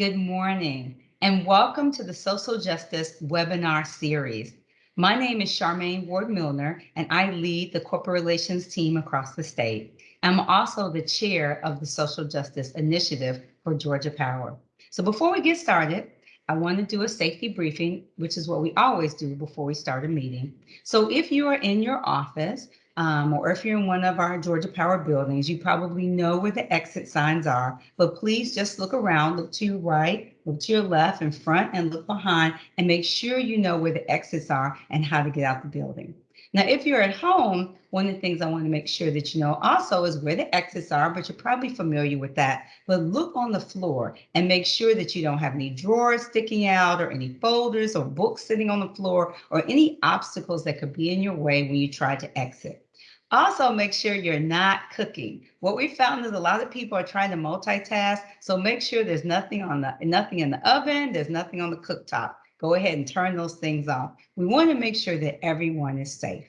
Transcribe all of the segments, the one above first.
Good morning and welcome to the Social Justice webinar series. My name is Charmaine Ward Milner and I lead the corporate relations team across the state. I'm also the chair of the Social Justice Initiative for Georgia Power. So before we get started, I want to do a safety briefing, which is what we always do before we start a meeting. So if you are in your office, um, or if you're in one of our Georgia Power buildings, you probably know where the exit signs are, but please just look around, look to your right, look to your left and front and look behind and make sure you know where the exits are and how to get out the building. Now, if you're at home, one of the things I want to make sure that you know also is where the exits are, but you're probably familiar with that. But look on the floor and make sure that you don't have any drawers sticking out or any folders or books sitting on the floor or any obstacles that could be in your way when you try to exit. Also, make sure you're not cooking. What we found is a lot of people are trying to multitask, so make sure there's nothing on the nothing in the oven, there's nothing on the cooktop. Go ahead and turn those things off. We want to make sure that everyone is safe.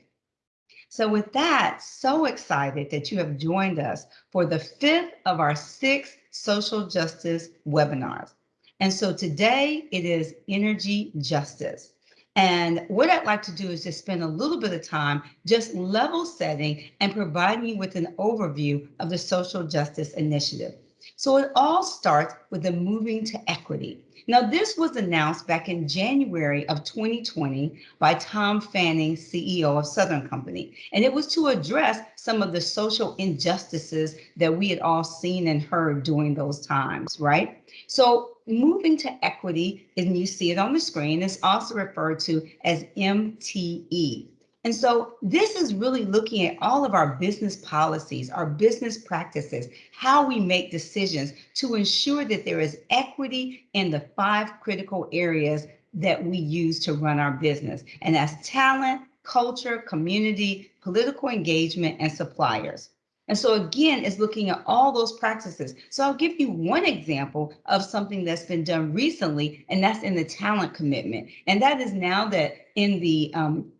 So with that, so excited that you have joined us for the fifth of our six social justice webinars. And so today it is energy justice. And what I'd like to do is just spend a little bit of time just level setting and providing you with an overview of the Social Justice Initiative. So it all starts with the moving to equity. Now, this was announced back in January of 2020 by Tom Fanning, CEO of Southern Company, and it was to address some of the social injustices that we had all seen and heard during those times, right? So moving to equity, and you see it on the screen, is also referred to as MTE. And so this is really looking at all of our business policies, our business practices, how we make decisions to ensure that there is equity in the five critical areas that we use to run our business. And that's talent, culture, community, political engagement, and suppliers. And so again, it's looking at all those practices. So I'll give you one example of something that's been done recently, and that's in the talent commitment. And that is now that in the um,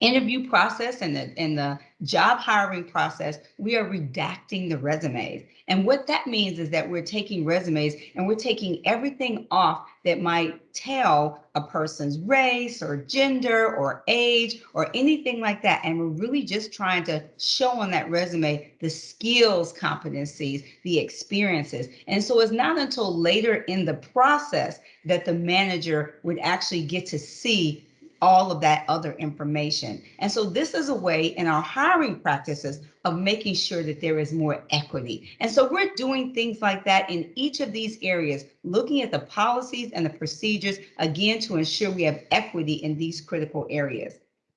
interview process and the, and the job hiring process, we are redacting the resumes. And what that means is that we're taking resumes and we're taking everything off that might tell a person's race or gender or age or anything like that. And we're really just trying to show on that resume the skills, competencies, the experiences. And so it's not until later in the process that the manager would actually get to see all of that other information. And so this is a way in our hiring practices of making sure that there is more equity. And so we're doing things like that in each of these areas, looking at the policies and the procedures, again, to ensure we have equity in these critical areas.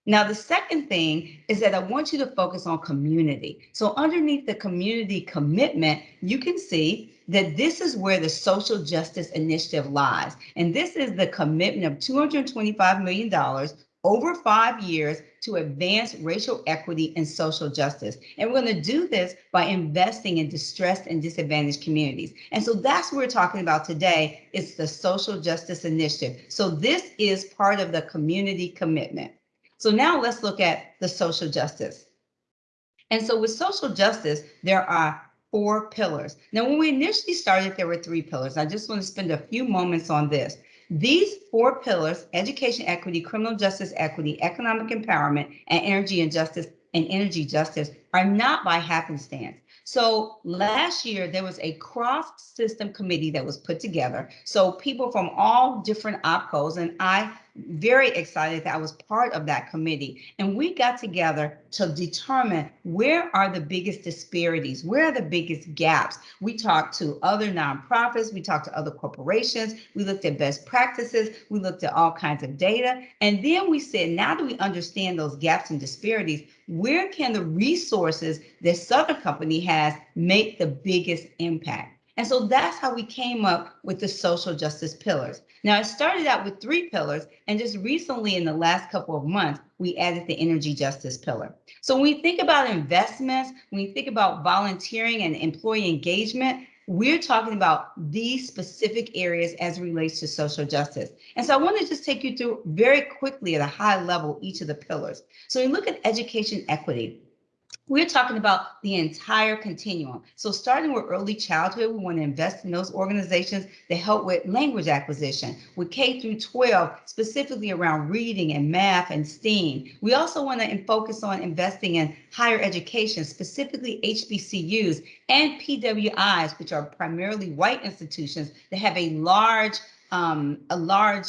Now, the second thing is that I want you to focus on community. So underneath the community commitment, you can see that this is where the social justice initiative lies. And this is the commitment of $225 million over five years to advance racial equity and social justice. And we're going to do this by investing in distressed and disadvantaged communities. And so that's what we're talking about today. It's the social justice initiative. So this is part of the community commitment. So now let's look at the social justice. And so with social justice, there are four pillars. Now, when we initially started, there were three pillars. I just want to spend a few moments on this. These four pillars, education equity, criminal justice equity, economic empowerment, and energy and justice and energy justice are not by happenstance. So last year, there was a cross system committee that was put together. So people from all different OPCOs, and I very excited that I was part of that committee. And we got together to determine where are the biggest disparities, where are the biggest gaps. We talked to other nonprofits, we talked to other corporations, we looked at best practices, we looked at all kinds of data. And then we said, now that we understand those gaps and disparities, where can the resources that Southern Company has make the biggest impact? And so that's how we came up with the social justice pillars. Now, it started out with three pillars, and just recently in the last couple of months, we added the energy justice pillar. So when we think about investments, when we think about volunteering and employee engagement, we're talking about these specific areas as relates to social justice. And so I want to just take you through very quickly at a high level each of the pillars. So we look at education equity. We're talking about the entire continuum. So starting with early childhood, we want to invest in those organizations that help with language acquisition, with K through 12, specifically around reading and math and STEAM. We also want to focus on investing in higher education, specifically HBCUs and PWIs, which are primarily white institutions that have a large, um, a large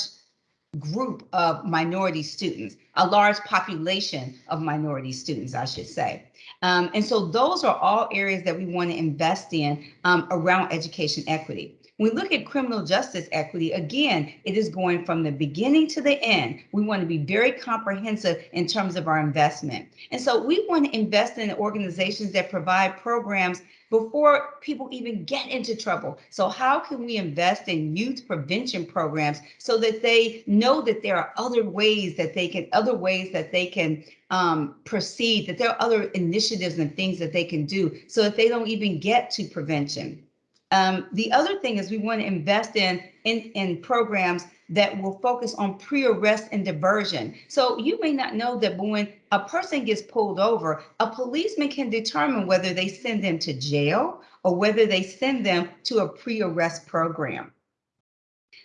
group of minority students, a large population of minority students, I should say. Um, and so those are all areas that we want to invest in um, around education equity. We look at criminal justice equity, again, it is going from the beginning to the end. We want to be very comprehensive in terms of our investment. And so we want to invest in organizations that provide programs before people even get into trouble. So how can we invest in youth prevention programs so that they know that there are other ways that they can, other ways that they can um, proceed, that there are other initiatives and things that they can do so that they don't even get to prevention. Um, the other thing is we want to invest in, in, in programs that will focus on pre-arrest and diversion. So you may not know that when a person gets pulled over, a policeman can determine whether they send them to jail or whether they send them to a pre-arrest program.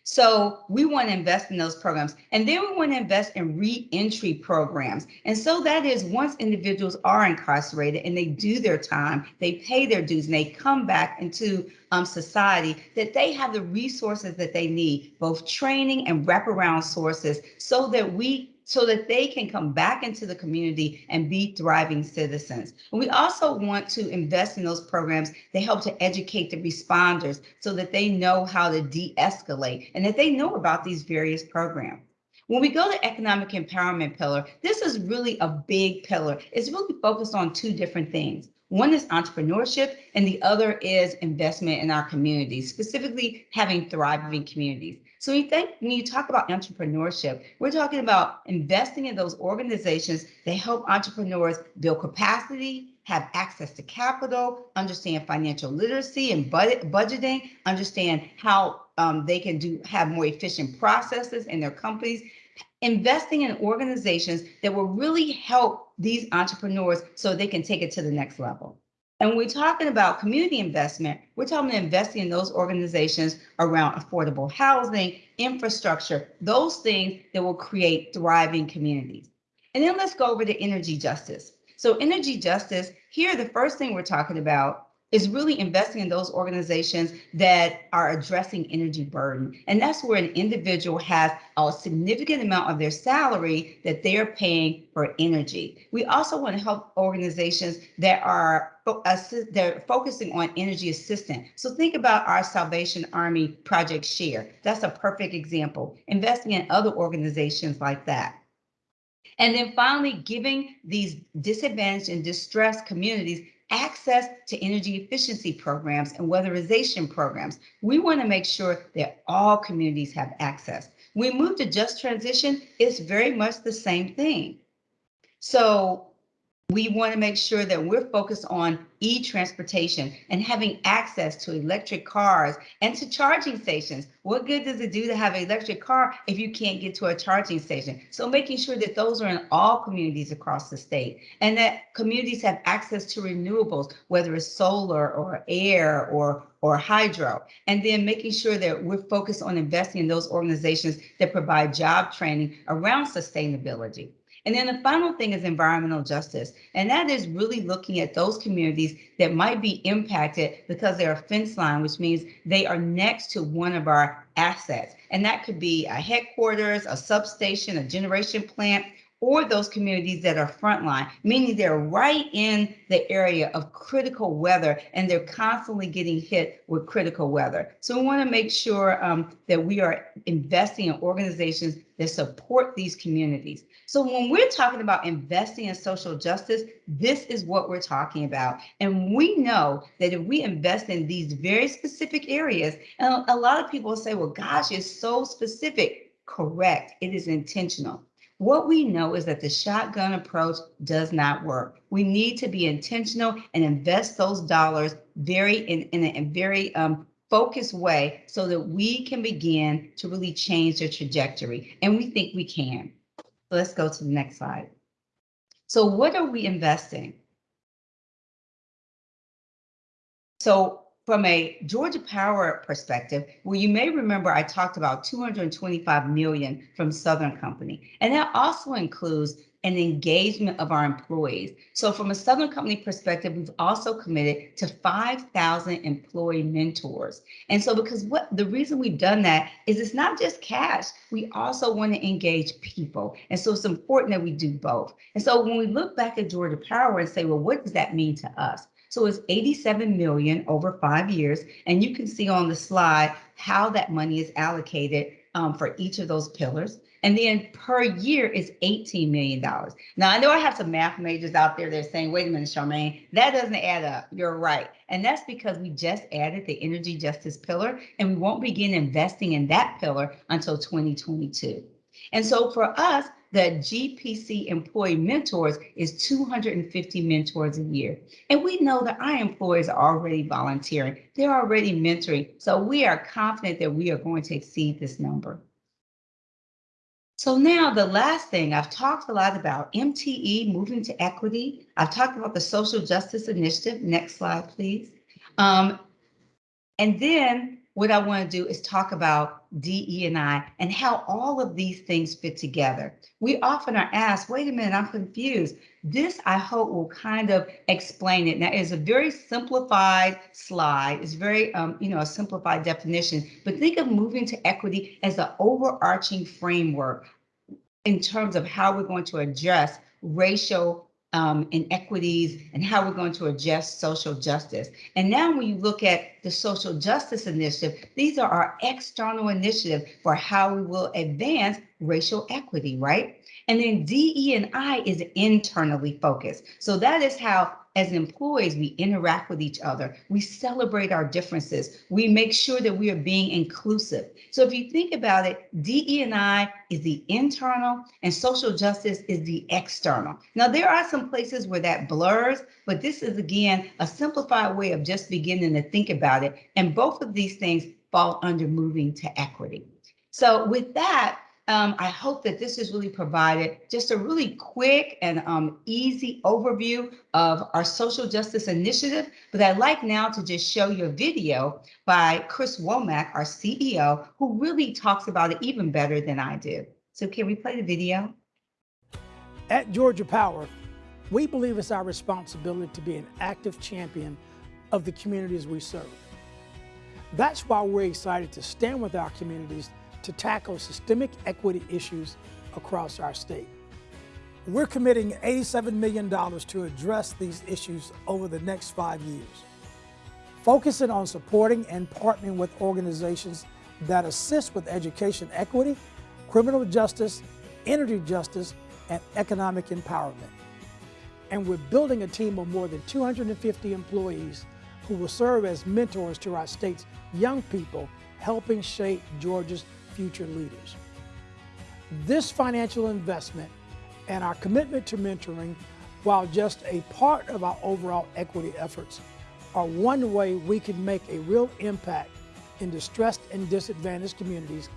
So we want to invest in those programs. And then we want to invest in reentry programs. And so that is once individuals are incarcerated and they do their time, they pay their dues and they come back into um, society, that they have the resources that they need, both training and wraparound sources so that we so that they can come back into the community and be thriving citizens. And we also want to invest in those programs that help to educate the responders so that they know how to de-escalate and that they know about these various programs. When we go to economic empowerment pillar, this is really a big pillar. It's really focused on two different things. One is entrepreneurship and the other is investment in our communities, specifically having thriving communities. So you think when you talk about entrepreneurship, we're talking about investing in those organizations that help entrepreneurs build capacity, have access to capital, understand financial literacy and budget, budgeting, understand how um, they can do have more efficient processes in their companies, investing in organizations that will really help these entrepreneurs so they can take it to the next level. And when we're talking about community investment, we're talking about investing in those organizations around affordable housing, infrastructure, those things that will create thriving communities. And then let's go over to energy justice. So energy justice, here the first thing we're talking about is really investing in those organizations that are addressing energy burden. And that's where an individual has a significant amount of their salary that they're paying for energy. We also want to help organizations that are they're focusing on energy assistance. So think about our Salvation Army Project Share. That's a perfect example. Investing in other organizations like that. And then finally, giving these disadvantaged and distressed communities access to energy efficiency programs and weatherization programs. We want to make sure that all communities have access. We move to just transition, it's very much the same thing. So we want to make sure that we're focused on e-transportation and having access to electric cars and to charging stations. What good does it do to have an electric car if you can't get to a charging station? So making sure that those are in all communities across the state and that communities have access to renewables, whether it's solar or air or or hydro, and then making sure that we're focused on investing in those organizations that provide job training around sustainability. And then the final thing is environmental justice. And that is really looking at those communities that might be impacted because they're a fence line, which means they are next to one of our assets. And that could be a headquarters, a substation, a generation plant, or those communities that are frontline, meaning they're right in the area of critical weather and they're constantly getting hit with critical weather. So we want to make sure um, that we are investing in organizations that support these communities. So when we're talking about investing in social justice, this is what we're talking about. And we know that if we invest in these very specific areas, and a lot of people say, well, gosh, it's so specific. Correct, it is intentional. What we know is that the shotgun approach does not work. We need to be intentional and invest those dollars very in, in a, very um, focused way so that we can begin to really change their trajectory. And we think we can. Let's go to the next slide. So what are we investing? So from a Georgia Power perspective, well, you may remember I talked about 225 million from Southern Company, and that also includes an engagement of our employees. So from a Southern Company perspective, we've also committed to 5,000 employee mentors. And so because what the reason we've done that is it's not just cash, we also want to engage people. And so it's important that we do both. And so when we look back at Georgia Power and say, well, what does that mean to us? So it's 87 million over five years. And you can see on the slide how that money is allocated um, for each of those pillars. And then per year is $18 million. Now, I know I have some math majors out there that are saying, wait a minute, Charmaine, that doesn't add up. You're right. And that's because we just added the energy justice pillar, and we won't begin investing in that pillar until 2022. And so for us, the GPC employee mentors is 250 mentors a year. And we know that our employees are already volunteering. They're already mentoring. So we are confident that we are going to exceed this number. So now the last thing I've talked a lot about MTE moving to equity. I've talked about the social justice initiative. Next slide, please. Um, and then what I want to do is talk about DE and how all of these things fit together. We often are asked, wait a minute, I'm confused. This, I hope, will kind of explain it. Now, it's a very simplified slide. It's very, um, you know, a simplified definition, but think of moving to equity as an overarching framework in terms of how we're going to address racial um, inequities and how we're going to address social justice. And now when you look at the social justice initiative, these are our external initiatives for how we will advance racial equity, right? And then DE and I is internally focused. So that is how as employees, we interact with each other. We celebrate our differences. We make sure that we are being inclusive. So if you think about it, DE&I is the internal and social justice is the external. Now, there are some places where that blurs, but this is, again, a simplified way of just beginning to think about it. And both of these things fall under moving to equity. So with that, um, I hope that this has really provided just a really quick and um, easy overview of our social justice initiative. But I'd like now to just show you a video by Chris Womack, our CEO, who really talks about it even better than I do. So can we play the video? At Georgia Power, we believe it's our responsibility to be an active champion of the communities we serve. That's why we're excited to stand with our communities to tackle systemic equity issues across our state. We're committing $87 million to address these issues over the next five years, focusing on supporting and partnering with organizations that assist with education equity, criminal justice, energy justice, and economic empowerment. And we're building a team of more than 250 employees who will serve as mentors to our state's young people, helping shape Georgia's future leaders. This financial investment and our commitment to mentoring, while just a part of our overall equity efforts, are one way we can make a real impact in distressed and disadvantaged communities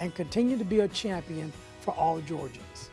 and continue to be a champion for all Georgians.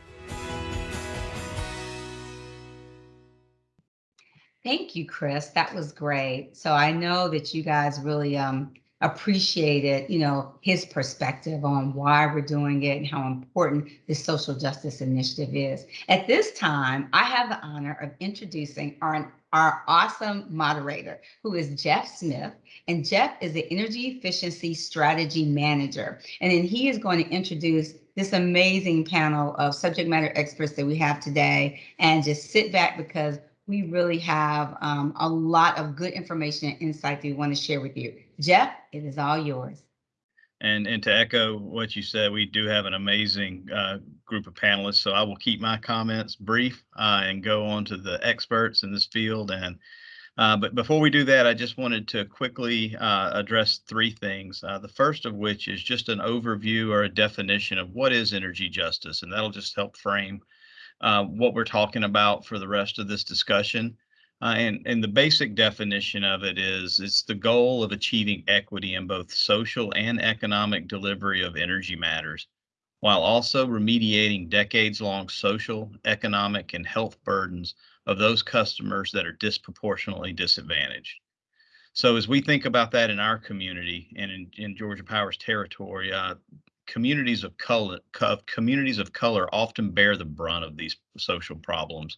Thank you, Chris. That was great. So I know that you guys really um, appreciated, you know, his perspective on why we're doing it and how important this social justice initiative is. At this time, I have the honor of introducing our, our awesome moderator, who is Jeff Smith. And Jeff is the Energy Efficiency Strategy Manager. And then he is going to introduce this amazing panel of subject matter experts that we have today and just sit back because we really have um, a lot of good information and insight that we want to share with you. Jeff, it is all yours. And, and to echo what you said, we do have an amazing uh, group of panelists. So I will keep my comments brief uh, and go on to the experts in this field. And uh, but before we do that, I just wanted to quickly uh, address three things. Uh, the first of which is just an overview or a definition of what is energy justice, and that'll just help frame uh, what we're talking about for the rest of this discussion. Uh, and, and the basic definition of it is it's the goal of achieving equity in both social and economic delivery of energy matters, while also remediating decades long social, economic, and health burdens of those customers that are disproportionately disadvantaged. So as we think about that in our community and in, in Georgia Power's territory, uh, communities of color, co- communities of color often bear the brunt of these social problems.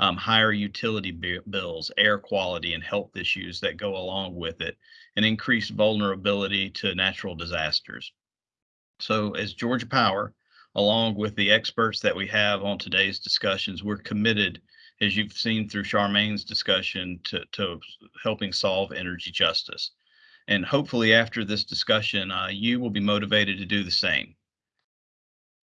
Um, higher utility bi- bills, air quality, and health issues that go along with it, and increased vulnerability to natural disasters. So, as Georgia Power, along with the experts that we have on today's discussions, we're committed, as you've seen through Charmaine's discussion, to, to helping solve energy justice. And hopefully, after this discussion, uh, you will be motivated to do the same.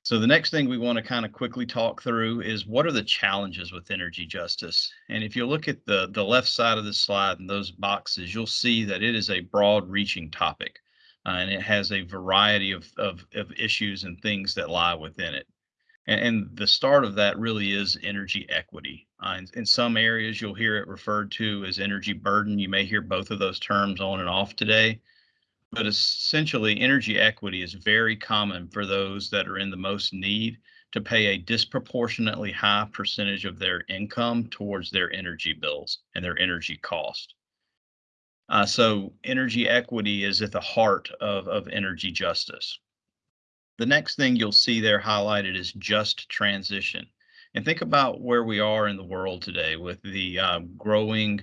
So the next thing we want to kind of quickly talk through is what are the challenges with energy justice? And if you look at the, the left side of the slide and those boxes, you'll see that it is a broad reaching topic uh, and it has a variety of, of, of, issues and things that lie within it. And, and the start of that really is energy equity. Uh, in, in some areas, you'll hear it referred to as energy burden. You may hear both of those terms on and off today but essentially energy equity is very common for those that are in the most need to pay a disproportionately high percentage of their income towards their energy bills and their energy cost. Uh, so energy equity is at the heart of, of energy justice. The next thing you'll see there highlighted is just transition. And think about where we are in the world today with the uh, growing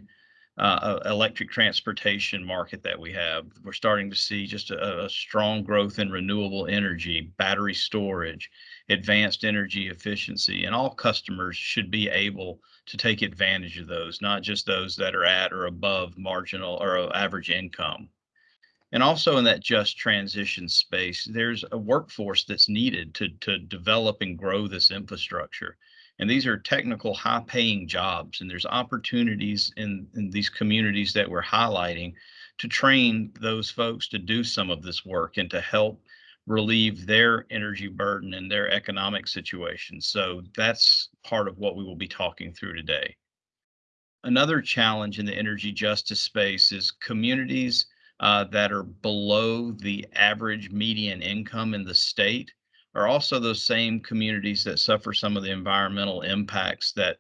uh, electric transportation market that we have. We're starting to see just a, a, strong growth in renewable energy, battery storage, advanced energy efficiency, and all customers should be able to take advantage of those, not just those that are at or above marginal or average income. And also in that just transition space, there's a workforce that's needed to, to develop and grow this infrastructure. And these are technical, high paying jobs. And there's opportunities in, in these communities that we're highlighting to train those folks to do some of this work and to help relieve their energy burden and their economic situation. So that's part of what we will be talking through today. Another challenge in the energy justice space is communities uh, that are below the average median income in the state are also those same communities that suffer some of the environmental impacts that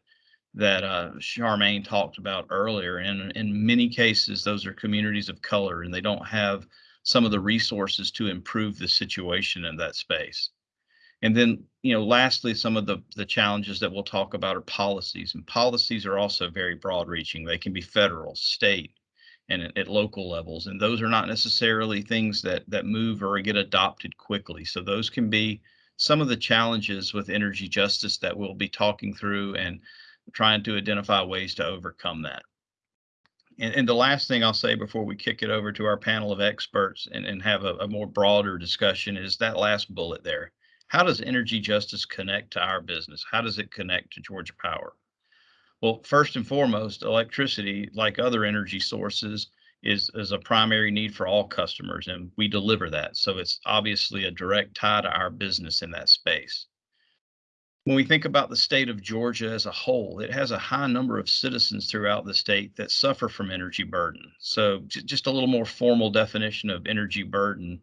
that uh, Charmaine talked about earlier. And in many cases, those are communities of color, and they don't have some of the resources to improve the situation in that space. And then, you know, lastly, some of the the challenges that we'll talk about are policies, and policies are also very broad-reaching. They can be federal, state, and at, at local levels. And those are not necessarily things that that move or get adopted quickly. So those can be some of the challenges with energy justice that we'll be talking through and trying to identify ways to overcome that. And, and the last thing I'll say before we kick it over to our panel of experts and, and have a, a more broader discussion is that last bullet there. How does energy justice connect to our business? How does it connect to Georgia Power? Well, first and foremost, electricity, like other energy sources, is, is a primary need for all customers, and we deliver that. So it's obviously a direct tie to our business in that space. When we think about the state of Georgia as a whole, it has a high number of citizens throughout the state that suffer from energy burden. So just a little more formal definition of energy burden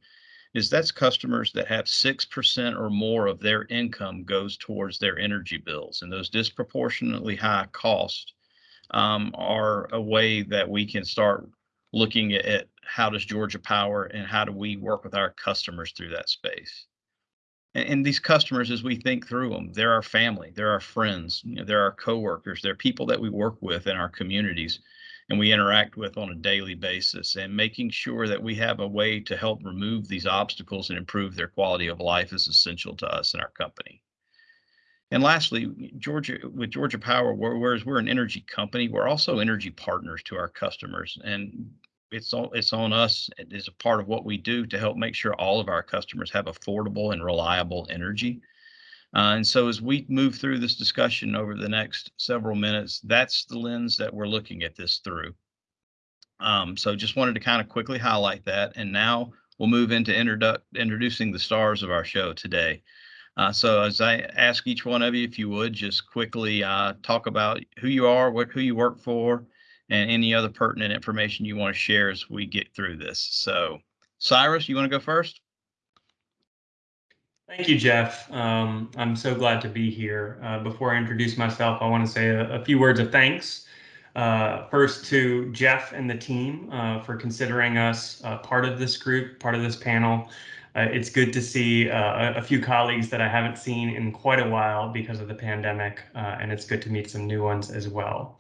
is that's customers that have 6% or more of their income goes towards their energy bills. And those disproportionately high costs um, are a way that we can start looking at how does Georgia Power and how do we work with our customers through that space. And, and these customers, as we think through them, they're our family, they're our friends, you know, they're our coworkers, they're people that we work with in our communities and we interact with on a daily basis and making sure that we have a way to help remove these obstacles and improve their quality of life is essential to us and our company. And lastly, Georgia with Georgia Power, whereas we're an energy company, we're also energy partners to our customers, and it's all it's on us as a part of what we do to help make sure all of our customers have affordable and reliable energy. Uh, and so as we move through this discussion over the next several minutes, that's the lens that we're looking at this through. Um, so just wanted to kind of quickly highlight that. And now we'll move into introdu introducing the stars of our show today. Uh, so as I ask each one of you, if you would just quickly uh, talk about who you are, what who you work for, and any other pertinent information you want to share as we get through this. So Cyrus, you want to go first? Thank you, Jeff. Um, I'm so glad to be here. Uh, before I introduce myself, I want to say a, a, few words of thanks Uh, first to Jeff and the team uh, for considering us uh, part of this group, part of this panel. Uh, it's good to see uh, a, few colleagues that I haven't seen in quite a while because of the pandemic, and it's good to meet some new ones as well.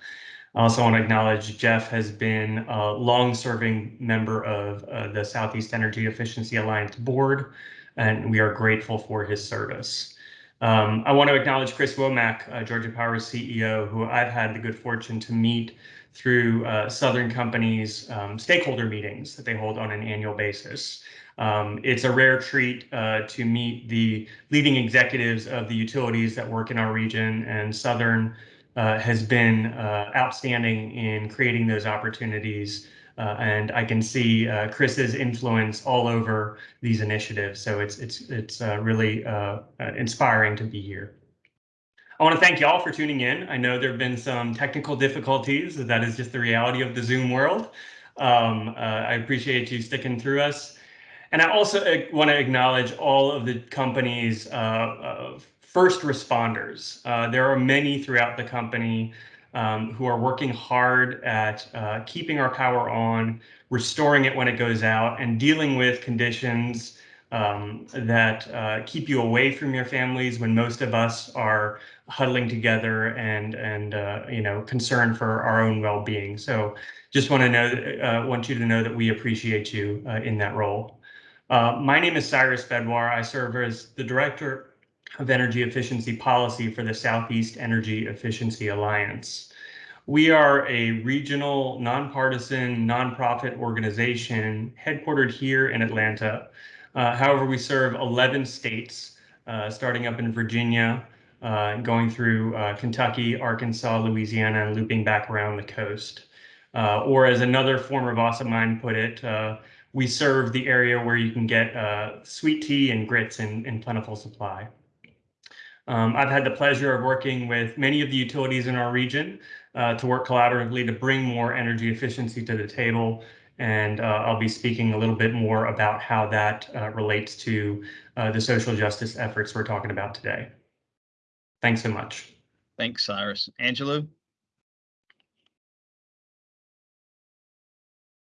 I also want to acknowledge Jeff has been a long-serving member of the Southeast Energy Efficiency Alliance Board, and we are grateful for his service. Um, I want to acknowledge Chris Womack, uh, Georgia Power CEO, who I've had the good fortune to meet through uh, Southern Company's um, stakeholder meetings that they hold on an annual basis. Um, it's a rare treat uh, to meet the leading executives of the utilities that work in our region, and Southern uh, has been uh, outstanding in creating those opportunities. Uh, and I can see uh, Chris's influence all over these initiatives. So it's it's it's uh, really uh, inspiring to be here. I want to thank y'all for tuning in. I know there have been some technical difficulties. That is just the reality of the Zoom world. Um, I appreciate you sticking through us. And I also want to acknowledge all of the company's uh, first responders. Uh, there are many throughout the company um, who are working hard at uh, keeping our power on, restoring it when it goes out, and dealing with conditions um, that uh, keep you away from your families when most of us are huddling together and and uh, you know concerned for our own well-being. So just want to know, uh, want you to know that we appreciate you uh, in that role. Uh, my name is Cyrus Bhedwar. I serve as the director of Energy Efficiency Policy for the Southeast Energy Efficiency Alliance. We are a regional, nonpartisan, nonprofit organization headquartered here in Atlanta. Uh, however, we serve 11 states, uh, starting up in Virginia, uh, going through uh, Kentucky, Arkansas, Louisiana, and looping back around the coast. Uh, or as another former boss of mine put it, uh, we serve the area where you can get sweet tea and grits in, in plentiful supply. Um, I've had the pleasure of working with many of the utilities in our region uh, to work collaboratively to bring more energy efficiency to the table. And uh, I'll be speaking a little bit more about how that uh, relates to uh, the social justice efforts we're talking about today. Thanks so much. Thanks, Cyrus. Angelo?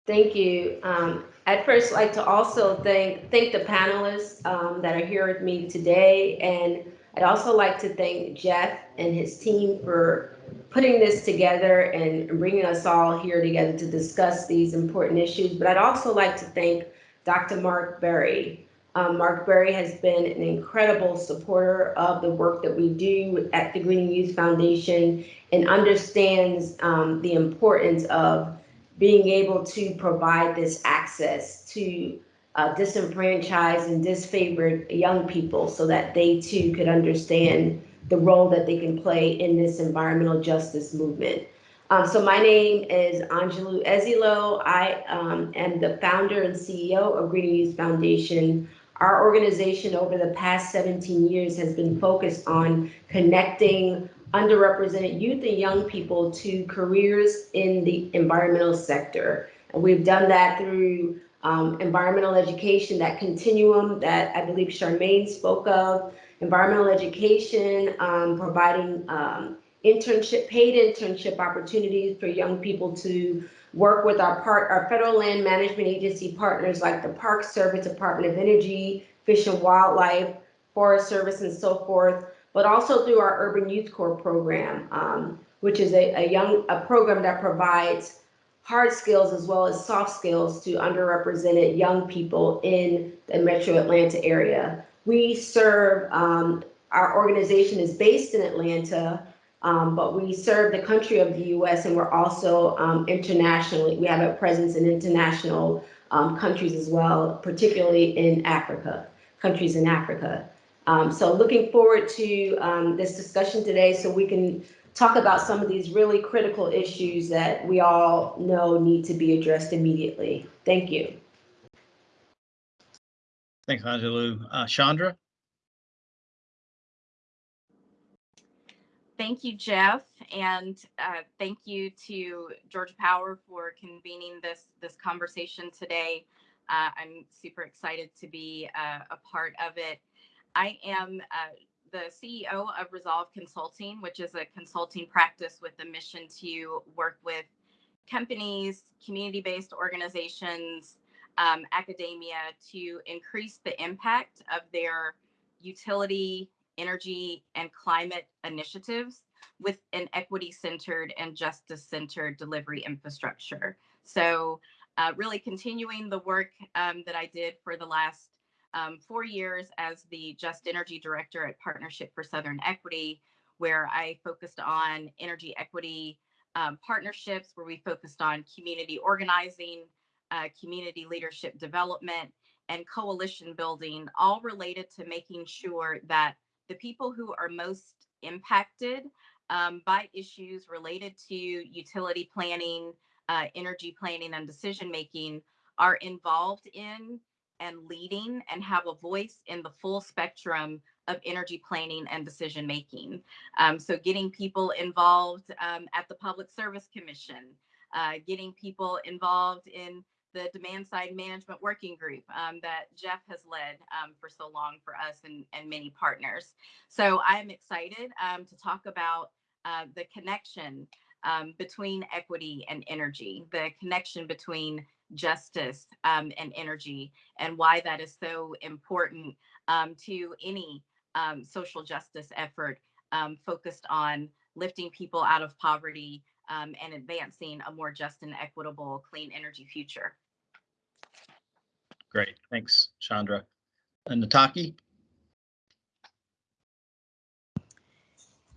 Thank you. Um, I'd first like to also thank thank the panelists um, that are here with me today and I'd also like to thank Jeff and his team for putting this together and bringing us all here together to discuss these important issues. But I'd also like to thank Dr. Mark Berry. Um, Mark Berry has been an incredible supporter of the work that we do at the Green Youth Foundation and understands um, the importance of being able to provide this access to uh, disenfranchised and disfavored young people so that they too could understand the role that they can play in this environmental justice movement. Um, so my name is Angelou Ezilo. I um, am the founder and CEO of Green Youth Foundation. Our organization over the past 17 years has been focused on connecting underrepresented youth and young people to careers in the environmental sector. And we've done that through um, environmental education, that continuum that I believe Charmaine spoke of, environmental education, um, providing um, internship, paid internship opportunities for young people to work with our part, our federal land management agency partners like the Park Service, Department of Energy, Fish and Wildlife, Forest Service, and so forth, but also through our Urban Youth Corps program, um, which is a, a young a program that provides hard skills as well as soft skills to underrepresented young people in the metro Atlanta area. We serve, um, our organization is based in Atlanta, um, but we serve the country of the US and we're also um, internationally, we have a presence in international um, countries as well, particularly in Africa, countries in Africa. Um, so looking forward to um, this discussion today so we can talk about some of these really critical issues that we all know need to be addressed immediately. Thank you. Thanks, Angelou. Uh, Chandra? Thank you, Jeff, and uh, thank you to Georgia Power for convening this this conversation today. Uh, I'm super excited to be uh, a part of it. I am uh, the CEO of Resolve Consulting, which is a consulting practice with a mission to work with companies, community-based organizations, um, academia to increase the impact of their utility, energy, and climate initiatives with an equity-centered and justice-centered delivery infrastructure. So uh, really continuing the work um, that I did for the last um, four years as the Just Energy Director at Partnership for Southern Equity, where I focused on energy equity um, partnerships, where we focused on community organizing, uh, community leadership development, and coalition building, all related to making sure that the people who are most impacted um, by issues related to utility planning, uh, energy planning, and decision making are involved in and leading and have a voice in the full spectrum of energy planning and decision making. Um, so, getting people involved um, at the Public Service Commission, uh, getting people involved in the demand side management working group um, that Jeff has led um, for so long for us and, and many partners. So I'm excited um, to talk about uh, the connection um, between equity and energy, the connection between justice um, and energy, and why that is so important um, to any social justice effort focused on lifting people out of poverty um, and advancing a more just and equitable clean energy future. Great. Thanks, Chandra. And Nataki?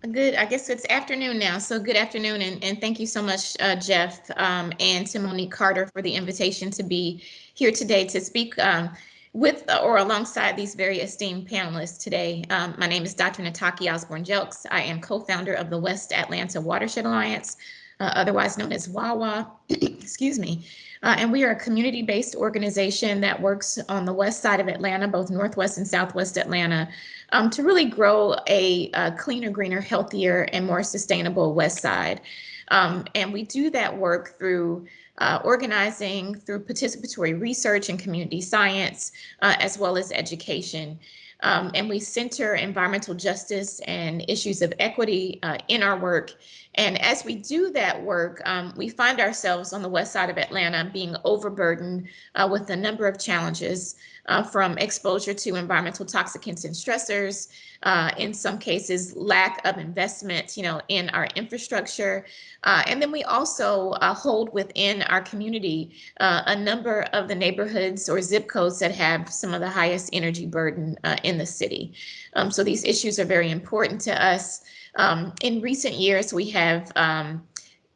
Good. I guess it's afternoon now. So good afternoon and, and thank you so much, uh, Jeff um, and to Monique Carter for the invitation to be here today to speak um, with or alongside these very esteemed panelists today. Um, my name is Dr. Nataki Osborne Jelks. I am co-founder of the West Atlanta Watershed Alliance, uh, otherwise known as WAWA. Excuse me. Uh, and we are a community-based organization that works on the west side of Atlanta, both northwest and southwest Atlanta, um, to really grow a, a, cleaner, greener, healthier, and more sustainable west side. Um, and we do that work through uh, organizing, through participatory research and community science, uh, as well as education. Um, and we center environmental justice and issues of equity uh, in our work. And as we do that work, um, we find ourselves on the west side of Atlanta being overburdened uh, with a number of challenges uh, from exposure to environmental toxicants and stressors, uh, in some cases, lack of investment, you know, in our infrastructure. Uh, and then we also uh, hold within our community uh, a number of the neighborhoods or zip codes that have some of the highest energy burden in the city. Um, so these issues are very important to us. Um, in recent years, we have um,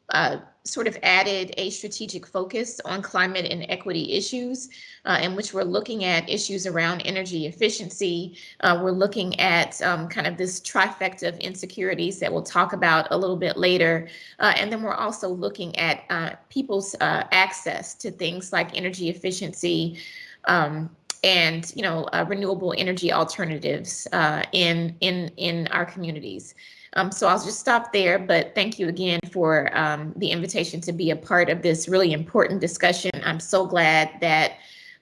uh, sort of added a strategic focus on climate and equity issues uh, in which we're looking at issues around energy efficiency. Uh, we're looking at um, kind of this trifecta of insecurities that we'll talk about a little bit later. Uh, and then we're also looking at uh, people's uh, access to things like energy efficiency, um, and you know uh, renewable energy alternatives uh, in in in our communities. Um, so I'll just stop there, but thank you again for um, the invitation to be a part of this really important discussion. I'm so glad that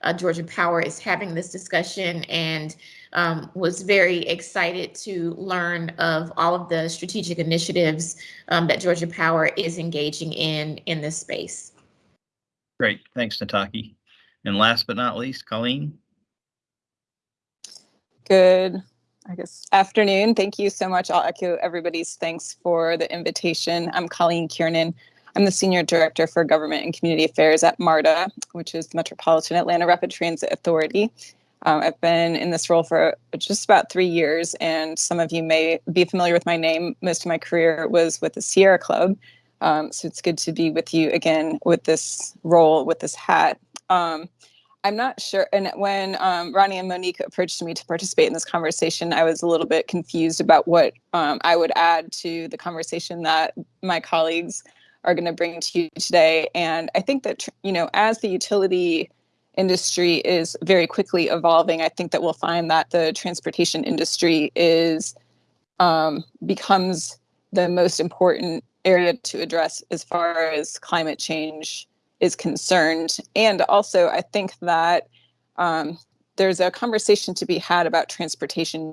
uh, Georgia Power is having this discussion and um, was very excited to learn of all of the strategic initiatives um, that Georgia Power is engaging in in this space. Great, thanks, Nataki. And last but not least, Colleen. Good I guess, afternoon. Thank you so much. I'll echo everybody's thanks for the invitation. I'm Colleen Kiernan. I'm the Senior Director for Government and Community Affairs at MARTA, which is the Metropolitan Atlanta Rapid Transit Authority. Um, I've been in this role for just about three years, and some of you may be familiar with my name. Most of my career was with the Sierra Club, um, so it's good to be with you again with this role, with this hat. Um, I'm not sure. And when um, Ronnie and Monique approached me to participate in this conversation, I was a little bit confused about what um, I would add to the conversation that my colleagues are going to bring to you today. And I think that, you know, as the utility industry is very quickly evolving, I think that we'll find that the transportation industry is um, becomes the most important area to address as far as climate change is concerned. And also, I think that um, there's a conversation to be had about transportation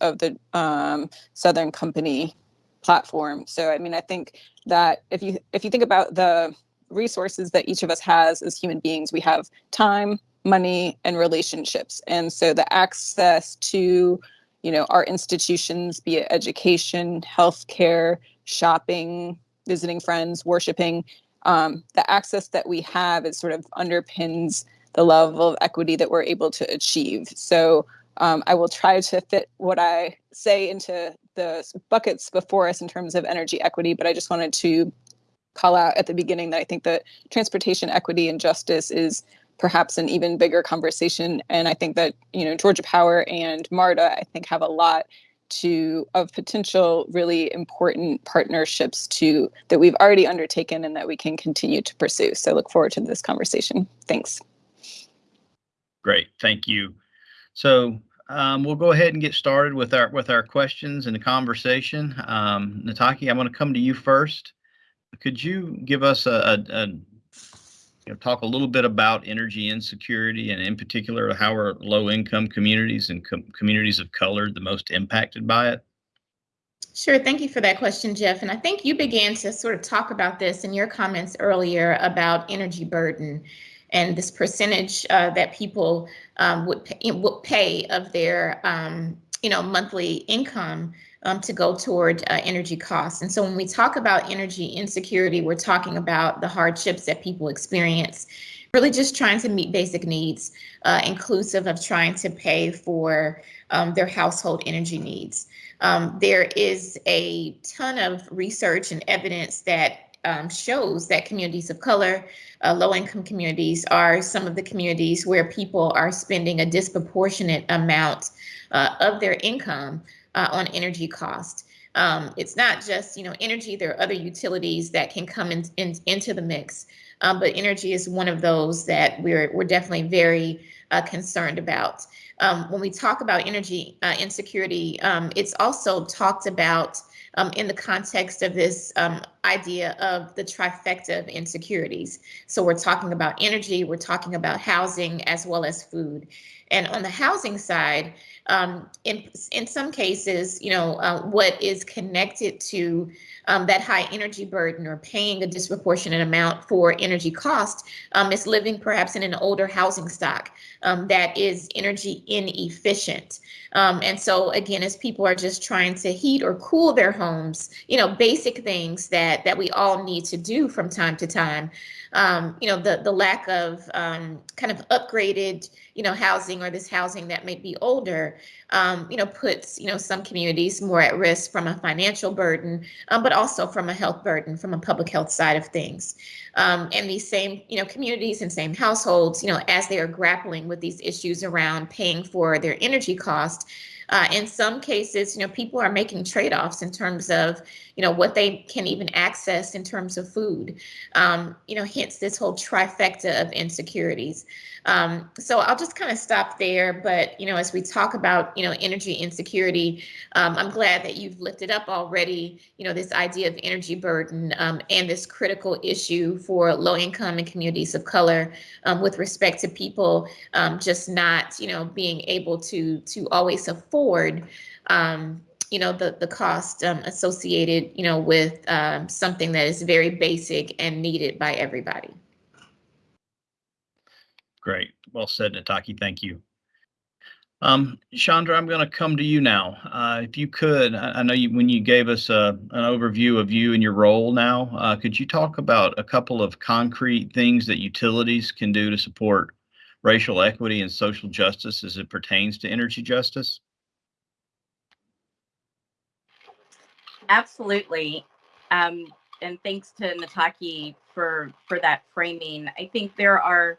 of the um, Southern Company platform. So, I mean, I think that if you if you think about the resources that each of us has as human beings, we have time, money, and relationships, and so the access to you know our institutions, be it education, healthcare, shopping, visiting friends, worshiping, um, the access that we have is sort of underpins the level of equity that we're able to achieve. So um, I will try to fit what I say into the buckets before us in terms of energy equity, but I just wanted to call out at the beginning that I think that transportation equity and justice is perhaps an even bigger conversation. And I think that, you know, Georgia Power and MARTA, I think, have a lot to of potential really important partnerships to that we've already undertaken and that we can continue to pursue. So I look forward to this conversation. Thanks. Great, thank you. So um, we'll go ahead and get started with our with our questions and the conversation. Um, Nataki, I'm going to come to you first. Could you give us a, a, a you know, talk a little bit about energy insecurity and in particular how are low income communities and com communities of color the most impacted by it? Sure. Thank you for that question, Jeff. And I think you began to sort of talk about this in your comments earlier about energy burden and this percentage uh, that people um, would, pay, would pay of their um, you know monthly income um, to go toward uh, energy costs. And so when we talk about energy insecurity, we're talking about the hardships that people experience, really just trying to meet basic needs, uh, inclusive of trying to pay for um, their household energy needs. Um, there is a ton of research and evidence that um, shows that communities of color, uh, low income communities are some of the communities where people are spending a disproportionate amount uh, of their income uh, on energy cost. Um, it's not just you know energy. There are other utilities that can come in, in into the mix, um, but energy is one of those that we're we're definitely very uh, concerned about. Um, when we talk about energy uh, insecurity, um, it's also talked about um, in the context of this um, idea of the trifecta of insecurities. So we're talking about energy, we're talking about housing, as well as food. And on the housing side, um, in in some cases, you know, uh, what is connected to um, that high energy burden or paying a disproportionate amount for energy cost um, is living perhaps in an older housing stock um, that is energy inefficient. Um, and so again, as people are just trying to heat or cool their homes, you know, basic things that that we all need to do from time to time. Um, you know, the the lack of um, kind of upgraded, you know, housing or this housing that may be older, um, you know, puts you know some communities more at risk from a financial burden, um, but also from a health burden, from a public health side of things. Um, and these same, you know, communities and same households, you know, as they are grappling with these issues around paying for their energy cost, uh, in some cases, you know, people are making trade-offs in terms of, you know, what they can even access in terms of food. Um, you know, hence this whole trifecta of insecurities. Um, so I'll just kind of stop there. But, you know, as we talk about, you know, energy insecurity, um, I'm glad that you've lifted up already, you know, this idea of energy burden um, and this critical issue for low income and communities of color um, with respect to people um, just not, you know, being able to to always afford um, you know the the cost um, associated you know with um, something that is very basic and needed by everybody. Great. Well said, Nataki. Thank you. Um, Chandra, I'm going to come to you now. Uh, if you could, I, I know you, when you gave us a, uh, an overview of you and your role now, uh, could you talk about a couple of concrete things that utilities can do to support racial equity and social justice as it pertains to energy justice? Absolutely. Um, and thanks to Nataki for for that framing. I think there are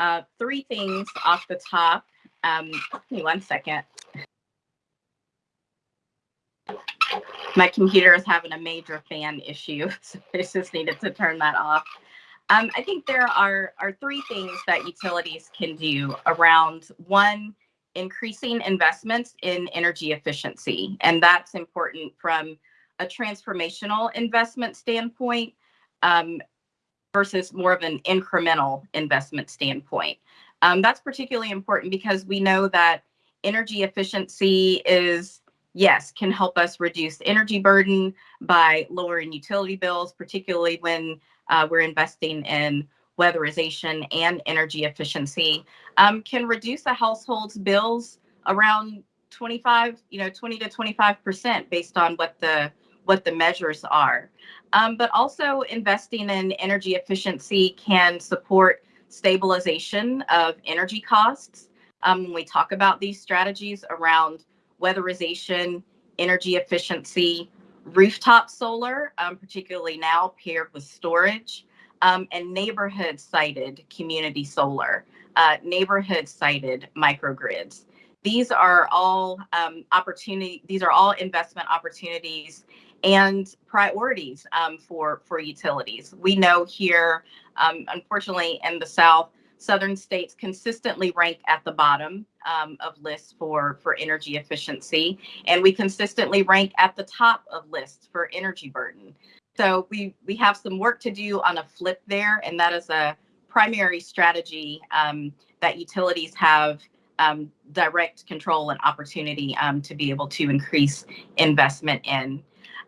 uh, three things off the top. Um, give me one second. My computer is having a major fan issue, so I just needed to turn that off. Um, I think there are, are three things that utilities can do around one, increasing investments in energy efficiency. And that's important from a transformational investment standpoint um, versus more of an incremental investment standpoint. Um, that's particularly important because we know that energy efficiency is, yes, can help us reduce energy burden by lowering utility bills, particularly when uh, we're investing in weatherization and energy efficiency, um, can reduce a household's bills around 25, you know, 20 to 25% based on what the what the measures are. Um, but also investing in energy efficiency can support stabilization of energy costs. Um, when we talk about these strategies around weatherization, energy efficiency, rooftop solar, um, particularly now paired with storage, um, and neighborhood sited community solar, uh, neighborhood sited microgrids. These are all um, opportunity. These are all investment opportunities and priorities um, for for utilities. We know here, um, unfortunately, in the South, southern states consistently rank at the bottom um, of lists for for energy efficiency, and we consistently rank at the top of lists for energy burden. So we we have some work to do on a flip there, and that is a primary strategy um, that utilities have um, direct control and opportunity um, to be able to increase investment in.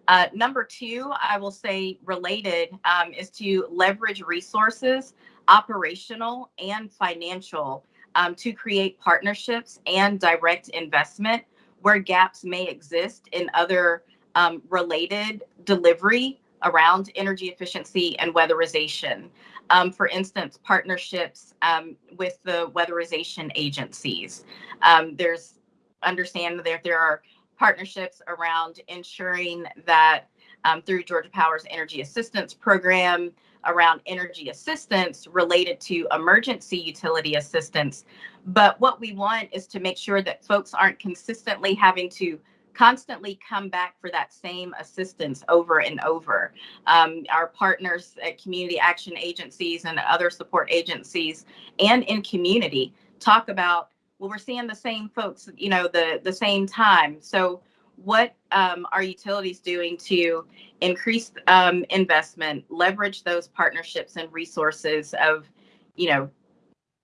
Uh, number two, I will say related um, is to leverage resources, operational and financial, um, to create partnerships and direct investment where gaps may exist in other um, related delivery around energy efficiency and weatherization. Um, for instance, partnerships um, with the weatherization agencies. Um, there's understand that there are partnerships around ensuring that um, through Georgia Power's Energy Assistance Program, around energy assistance related to emergency utility assistance. But what we want is to make sure that folks aren't consistently having to constantly come back for that same assistance over and over. Um, our partners at community action agencies and other support agencies and in community talk about well, we're seeing the same folks, you know, the the same time. So what um, are utilities doing to increase um, investment, leverage those partnerships and resources of, you know,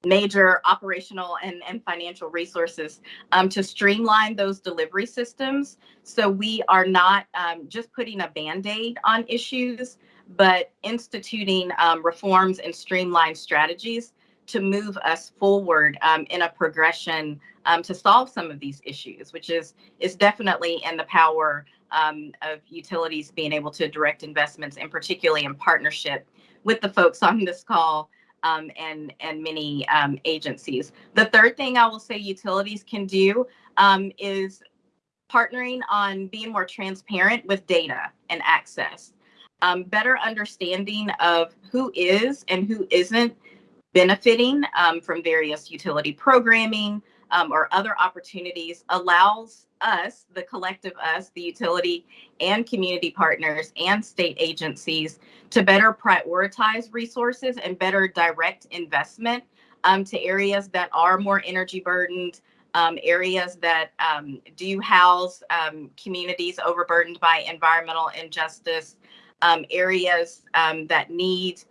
major operational and, and financial resources um, to streamline those delivery systems. So we are not um, just putting a band-aid on issues, but instituting um, reforms and streamlined strategies to move us forward um, in a progression um, to solve some of these issues, which is is definitely in the power um, of utilities being able to direct investments, and particularly in partnership with the folks on this call um, and and many um, agencies. The third thing I will say utilities can do um, is partnering on being more transparent with data and access. Um, better understanding of who is and who isn't benefiting um, from various utility programming um, or other opportunities allows us, the collective us, the utility and community partners and state agencies to better prioritize resources and better direct investment um, to areas that are more energy burdened, um, areas that um, do house um, communities overburdened by environmental injustice, areas that need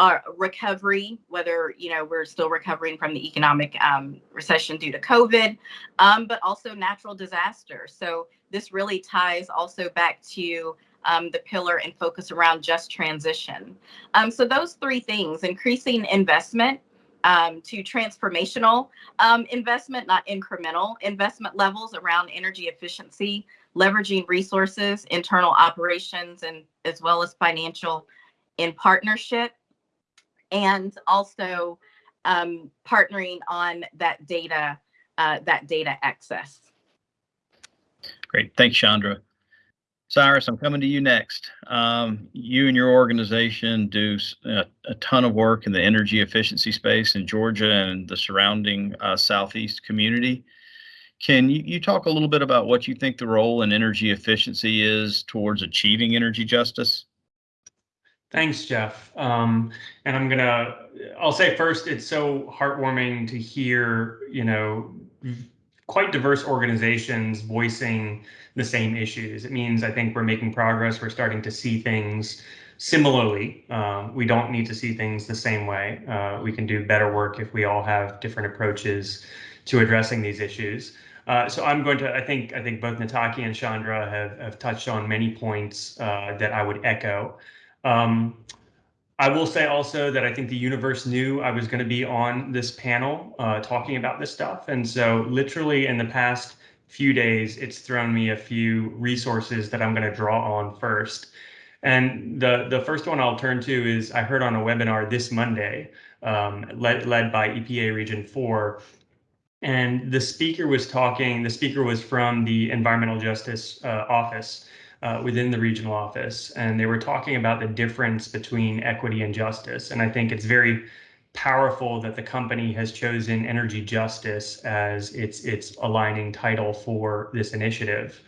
our recovery, whether you know we're still recovering from the economic um, recession due to COVID, um, but also natural disasters. So this really ties also back to um, the pillar and focus around just transition. Um, so those three things: increasing investment um, to transformational um, investment, not incremental investment levels around energy efficiency, leveraging resources, internal operations, and as well as financial in partnership and also um, partnering on that data, uh, that data access. Great. Thanks, Chandra. Cyrus, I'm coming to you next. Um, you and your organization do a, a, ton of work in the energy efficiency space in Georgia and the surrounding uh, Southeast community. Can you, you talk a little bit about what you think the role in energy efficiency is towards achieving energy justice? Thanks, Jeff. Um, and I'm gonna, I'll say first, it's so heartwarming to hear, you know, quite diverse organizations voicing the same issues. It means I think we're making progress. We're starting to see things similarly. Uh, we don't need to see things the same way. Uh, we can do better work if we all have different approaches to addressing these issues. Uh, so I'm going to, I think, I think both Nataki and Chandra have, have touched on many points uh, that I would echo. Um, I will say also that I think the universe knew I was going to be on this panel uh, talking about this stuff. And so literally in the past few days, it's thrown me a few resources that I'm going to draw on first. And the, the first one I'll turn to is I heard on a webinar this Monday, um, led, led by EPA Region 4. And the speaker was talking, the speaker was from the Environmental Justice uh, Office uh, within the regional office, and they were talking about the difference between equity and justice. And I think it's very powerful that the company has chosen energy justice as its its aligning title for this initiative.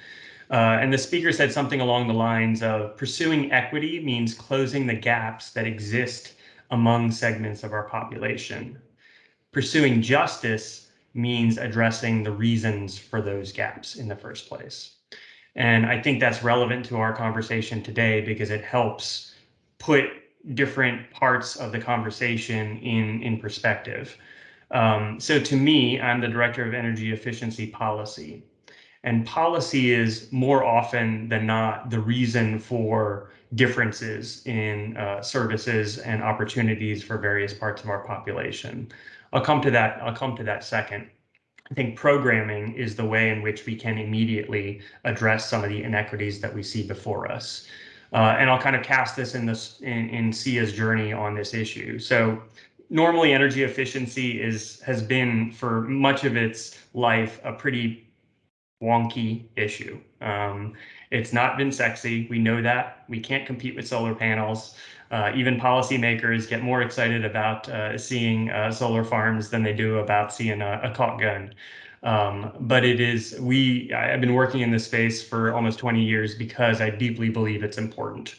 Uh, and the speaker said something along the lines of pursuing equity means closing the gaps that exist among segments of our population. Pursuing justice means addressing the reasons for those gaps in the first place. And I think that's relevant to our conversation today because it helps put different parts of the conversation in, in perspective. Um, so to me, I'm the director of energy efficiency policy. And policy is more often than not the reason for differences in uh, services and opportunities for various parts of our population. I'll come to that. I'll come to that second. I think programming is the way in which we can immediately address some of the inequities that we see before us. Uh, and I'll kind of cast this in this in, in SEEA's journey on this issue. So normally energy efficiency is has been for much of its life a pretty wonky issue. Um, it's not been sexy. We know that. We can't compete with solar panels. Uh, even policymakers get more excited about uh, seeing uh, solar farms than they do about seeing a, a caulk gun. Um, but it is, we, I've been working in this space for almost 20 years because I deeply believe it's important.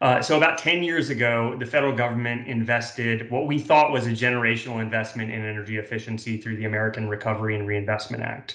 Uh, so about 10 years ago, the federal government invested what we thought was a generational investment in energy efficiency through the American Recovery and Reinvestment Act.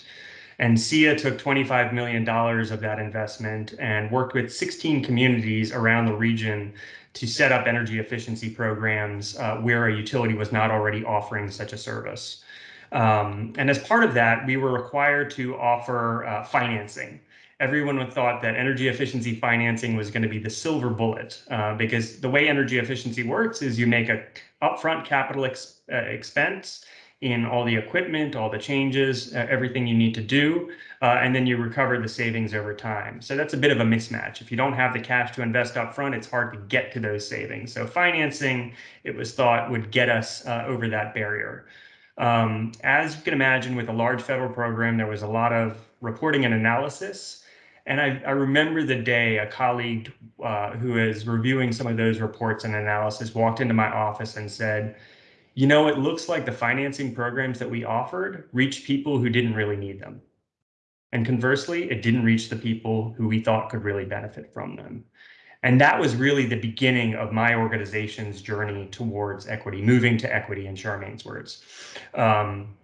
And SEEA took $25 million of that investment and worked with 16 communities around the region to set up energy efficiency programs uh, where a utility was not already offering such a service. Um, and as part of that, we were required to offer uh, financing. Everyone thought that energy efficiency financing was going to be the silver bullet uh, because the way energy efficiency works is you make a upfront capital ex uh, expense in all the equipment, all the changes, uh, everything you need to do, uh, and then you recover the savings over time. So that's a bit of a mismatch. If you don't have the cash to invest up front, it's hard to get to those savings. So financing, it was thought, would get us uh, over that barrier. Um, as you can imagine, with a large federal program, there was a lot of reporting and analysis. And I, I remember the day a colleague uh, who is reviewing some of those reports and analysis walked into my office and said, you know, it looks like the financing programs that we offered reached people who didn't really need them. And conversely, it didn't reach the people who we thought could really benefit from them. And that was really the beginning of my organization's journey towards equity, moving to equity in Charmaine's words. Um,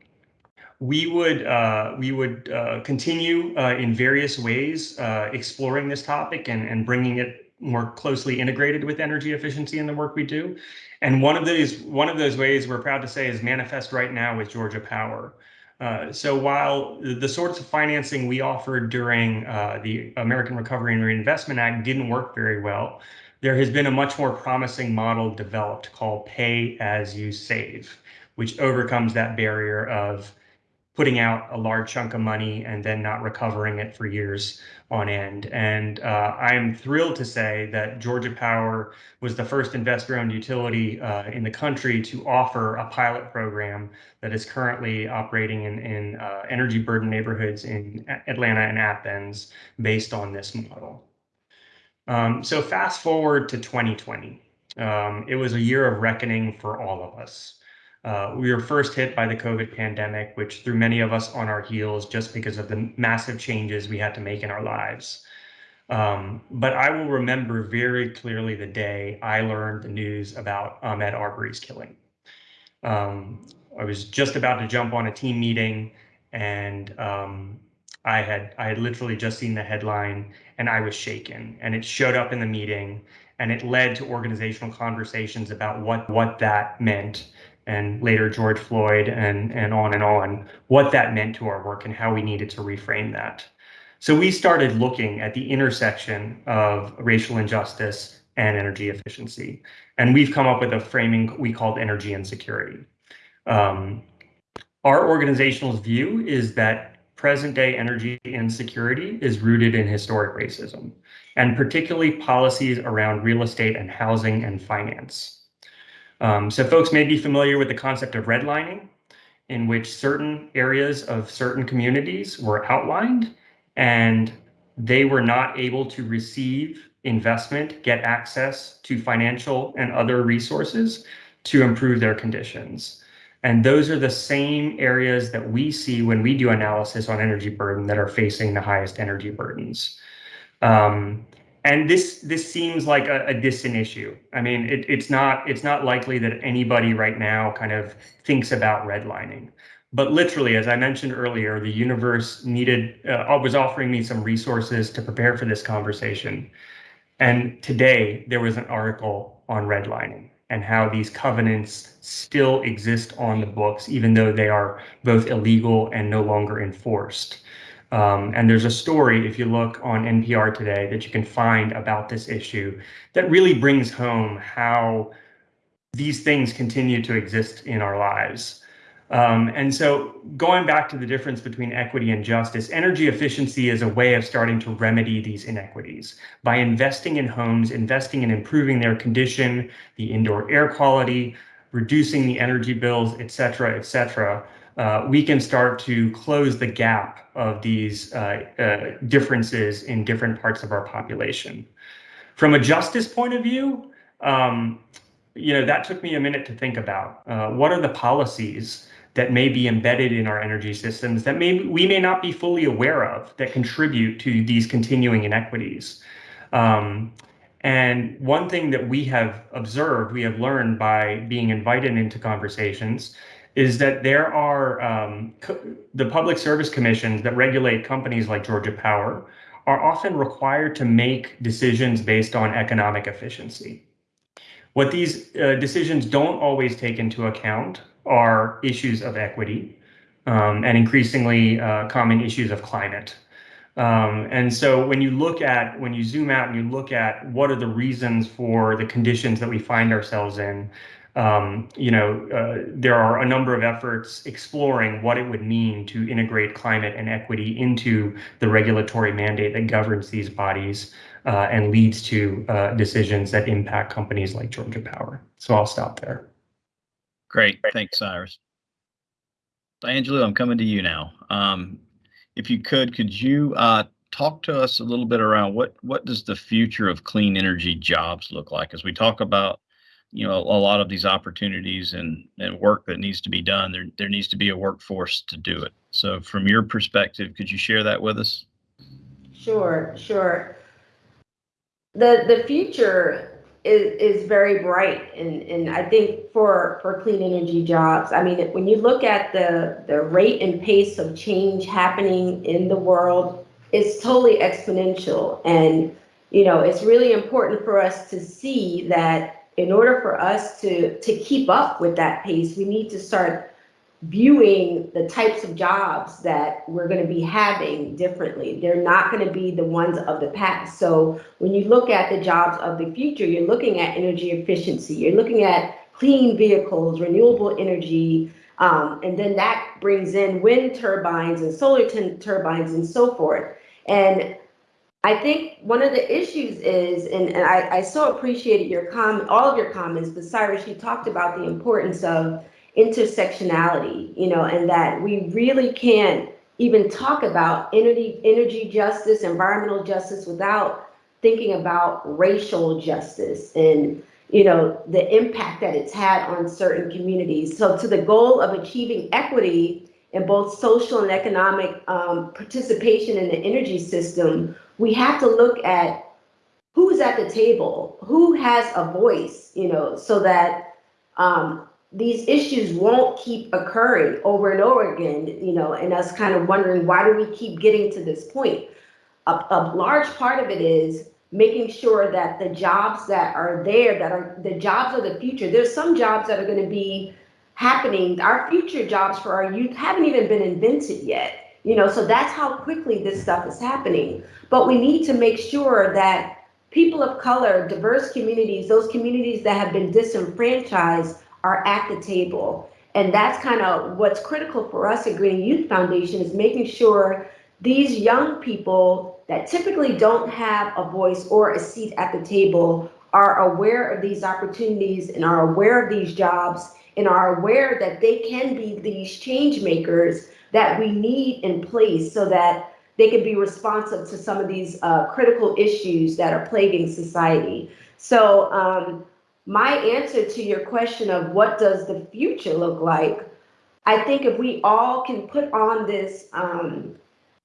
we would uh, we would uh, continue uh, in various ways uh, exploring this topic and, and bringing it more closely integrated with energy efficiency in the work we do. And one of those one of those ways we're proud to say is manifest right now with Georgia Power. Uh, so while the sorts of financing we offered during uh, the American Recovery and Reinvestment Act didn't work very well, there has been a much more promising model developed called pay as you save, which overcomes that barrier of putting out a large chunk of money and then not recovering it for years on end. And uh, I'm thrilled to say that Georgia Power was the first investor-owned utility uh, in the country to offer a pilot program that is currently operating in, in uh, energy burden neighborhoods in Atlanta and Athens based on this model. Um, so fast forward to 2020. Um, it was a year of reckoning for all of us. Uh, we were first hit by the COVID pandemic, which threw many of us on our heels just because of the massive changes we had to make in our lives. Um, but I will remember very clearly the day I learned the news about Ahmaud Arbery's killing. Um, I was just about to jump on a team meeting and um, I had I had literally just seen the headline and I was shaken and it showed up in the meeting and it led to organizational conversations about what what that meant and later George Floyd and, and on and on, what that meant to our work and how we needed to reframe that. So we started looking at the intersection of racial injustice and energy efficiency. And we've come up with a framing we called energy insecurity. Um, our organizational view is that present day energy insecurity is rooted in historic racism, and particularly policies around real estate and housing and finance. Um, so folks may be familiar with the concept of redlining, in which certain areas of certain communities were outlined and they were not able to receive investment, get access to financial and other resources to improve their conditions. And those are the same areas that we see when we do analysis on energy burden that are facing the highest energy burdens. Um, and this this seems like a, a distant issue. I mean, it, it's not it's not likely that anybody right now kind of thinks about redlining. But literally, as I mentioned earlier, the universe needed uh, was offering me some resources to prepare for this conversation. And today there was an article on redlining and how these covenants still exist on the books, even though they are both illegal and no longer enforced. Um, and there's a story, if you look on NPR today, that you can find about this issue that really brings home how these things continue to exist in our lives. Um, and so going back to the difference between equity and justice, energy efficiency is a way of starting to remedy these inequities by investing in homes, investing in improving their condition, the indoor air quality, reducing the energy bills, et cetera, et cetera. Uh, we can start to close the gap of these uh, uh, differences in different parts of our population. From a justice point of view, um, you know, that took me a minute to think about. Uh, what are the policies that may be embedded in our energy systems that may we may not be fully aware of that contribute to these continuing inequities. Um, and one thing that we have observed, we have learned by being invited into conversations, is that there are um, the public service commissions that regulate companies like Georgia Power are often required to make decisions based on economic efficiency. What these uh, decisions don't always take into account are issues of equity um, and increasingly uh, common issues of climate. Um, and so when you look at, when you zoom out and you look at what are the reasons for the conditions that we find ourselves in, um, you know, uh, there are a number of efforts exploring what it would mean to integrate climate and equity into the regulatory mandate that governs these bodies uh, and leads to uh, decisions that impact companies like Georgia Power. So I'll stop there. Great. Thanks, Cyrus. Angela, I'm coming to you now. Um, if you could, could you uh, talk to us a little bit around what what does the future of clean energy jobs look like as we talk about you know a, lot of these opportunities and and work that needs to be done there there needs to be a workforce to do it so from your perspective could you share that with us sure sure the the future is, is very bright and, and I think for for clean energy jobs. I mean, when you look at the the rate and pace of change happening in the world, it's totally exponential. And you know, it's really important for us to see that in order for us to to keep up with that pace, we need to start viewing the types of jobs that we're going to be having differently. They're not going to be the ones of the past. So when you look at the jobs of the future, you're looking at energy efficiency, you're looking at clean vehicles, renewable energy, um, and then that brings in wind turbines and solar turbines and so forth. And I think one of the issues is, and, and I, I so appreciated your comment, all of your comments, but Cyrus, you talked about the importance of intersectionality, you know, and that we really can't even talk about energy, energy justice, environmental justice without thinking about racial justice and you know the impact that it's had on certain communities. So to the goal of achieving equity in both social and economic um, participation in the energy system, we have to look at who's at the table, who has a voice, you know, so that um, these issues won't keep occurring over and over again, you know, and us kind of wondering why do we keep getting to this point? A, a large part of it is making sure that the jobs that are there, that are the jobs of the future, there's some jobs that are going to be happening. Our future jobs for our youth haven't even been invented yet. You know, so that's how quickly this stuff is happening. But we need to make sure that people of color, diverse communities, those communities that have been disenfranchised are at the table. And that's kind of what's critical for us at Greening Youth Foundation is making sure these young people that typically don't have a voice or a seat at the table are aware of these opportunities and are aware of these jobs and are aware that they can be these change makers that we need in place so that they can be responsive to some of these uh, critical issues that are plaguing society. So um, my answer to your question of what does the future look like, I think if we all can put on this, um,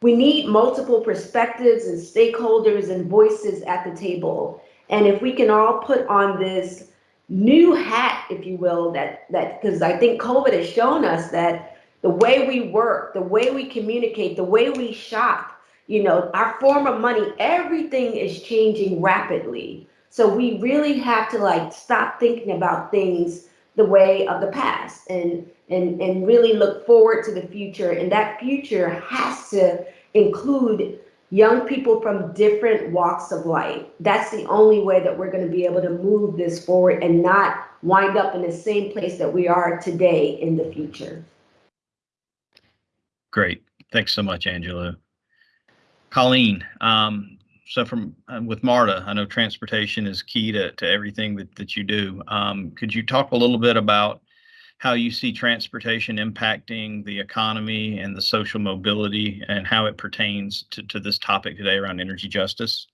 we need multiple perspectives and stakeholders and voices at the table. And if we can all put on this new hat, if you will, that that because I think COVID has shown us that the way we work, the way we communicate, the way we shop, you know, our form of money, everything is changing rapidly. So we really have to like stop thinking about things the way of the past and and and really look forward to the future. And that future has to include young people from different walks of life. That's the only way that we're going to be able to move this forward and not wind up in the same place that we are today in the future. Great. Thanks so much, Angela. Colleen, um, so from um, with MARTA, I know transportation is key to, to everything that, that you do. Um, could you talk a little bit about how you see transportation impacting the economy and the social mobility and how it pertains to, to this topic today around energy justice?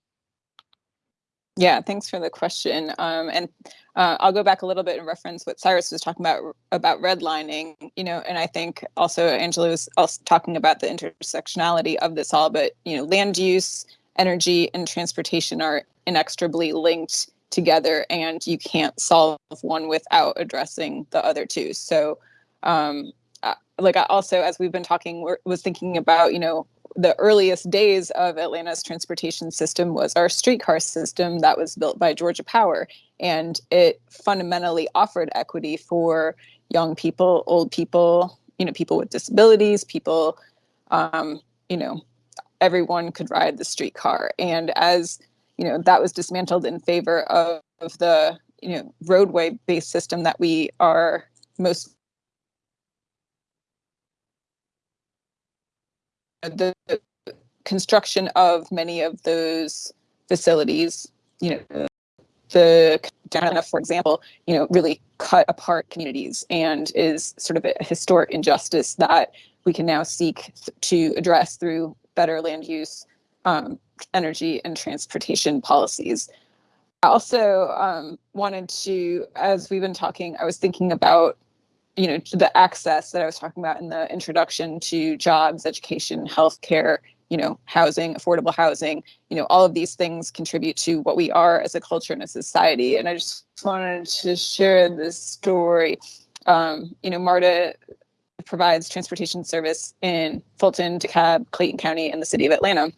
Yeah, thanks for the question. Um, and uh, I'll go back a little bit and reference what Cyrus was talking about about redlining. You know, and I think also Angela was also talking about the intersectionality of this all. But you know, land use, energy, and transportation are inextricably linked together, and you can't solve one without addressing the other two. So, um, uh, like I also, as we've been talking, was thinking about you know the earliest days of Atlanta's transportation system was our streetcar system that was built by Georgia Power. And it fundamentally offered equity for young people, old people, you know, people with disabilities, people, um, you know, everyone could ride the streetcar. And as, you know, that was dismantled in favor of, of the, you know, roadway based system that we are most the construction of many of those facilities, you know, the Ghana, for example, you know, really cut apart communities and is sort of a historic injustice that we can now seek to address through better land use, um, energy, and transportation policies. I also um, wanted to, as we've been talking, I was thinking about you know the access that I was talking about in the introduction to jobs, education, healthcare, you know, housing, affordable housing, you know, all of these things contribute to what we are as a culture and a society. And I just wanted to share this story. Um, you know, MARTA provides transportation service in Fulton, DeKalb, Clayton County, and the city of Atlanta.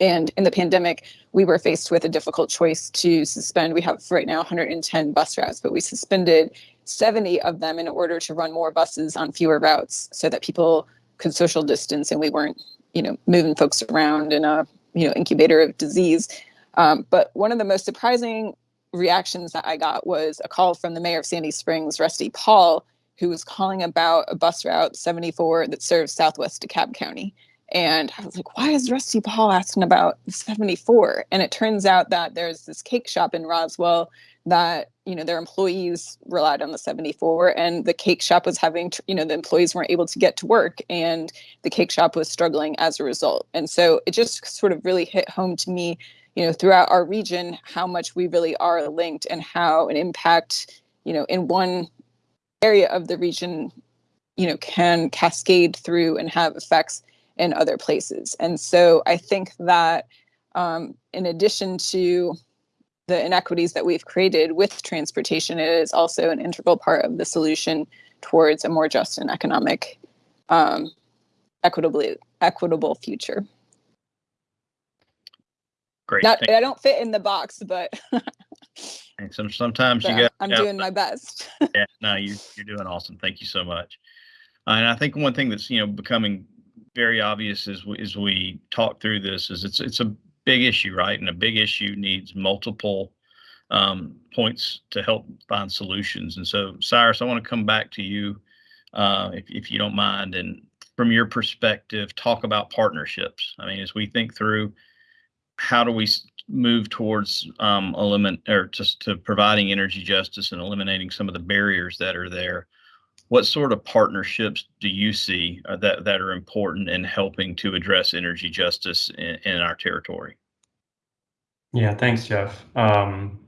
And in the pandemic, we were faced with a difficult choice to suspend. We have right now 110 bus routes, but we suspended 70 of them in order to run more buses on fewer routes so that people could social distance and we weren't, you know, moving folks around in a, you know, incubator of disease. Um, but one of the most surprising reactions that I got was a call from the mayor of Sandy Springs, Rusty Paul, who was calling about a bus route 74 that serves Southwest DeKalb County. And I was like, why is Rusty Paul asking about 74? And it turns out that there's this cake shop in Roswell that, you know, their employees relied on the 74 and the cake shop was having, you know, the employees weren't able to get to work and the cake shop was struggling as a result. And so it just sort of really hit home to me, you know, throughout our region, how much we really are linked and how an impact, you know, in one area of the region, you know, can cascade through and have effects in other places. And so I think that um, in addition to the inequities that we've created with transportation, is also an integral part of the solution towards a more just and economic, um, equitably equitable future. Great. Not, I don't fit in the box, but so sometimes you got. I'm doing my best. Yeah, no, you, you're doing awesome. Thank you so much. Uh, and I think one thing that's, you know, becoming very obvious as we, as we talk through this is it's, it's a big issue, right? And a big issue needs multiple um, points to help find solutions. And so Cyrus, I want to come back to you, uh, if, if you don't mind, and from your perspective, talk about partnerships. I mean, as we think through how do we move towards um, eliminate or just to providing energy justice and eliminating some of the barriers that are there. What sort of partnerships do you see uh, that that are important in helping to address energy justice in, in our territory? Yeah, thanks, Jeff. Um,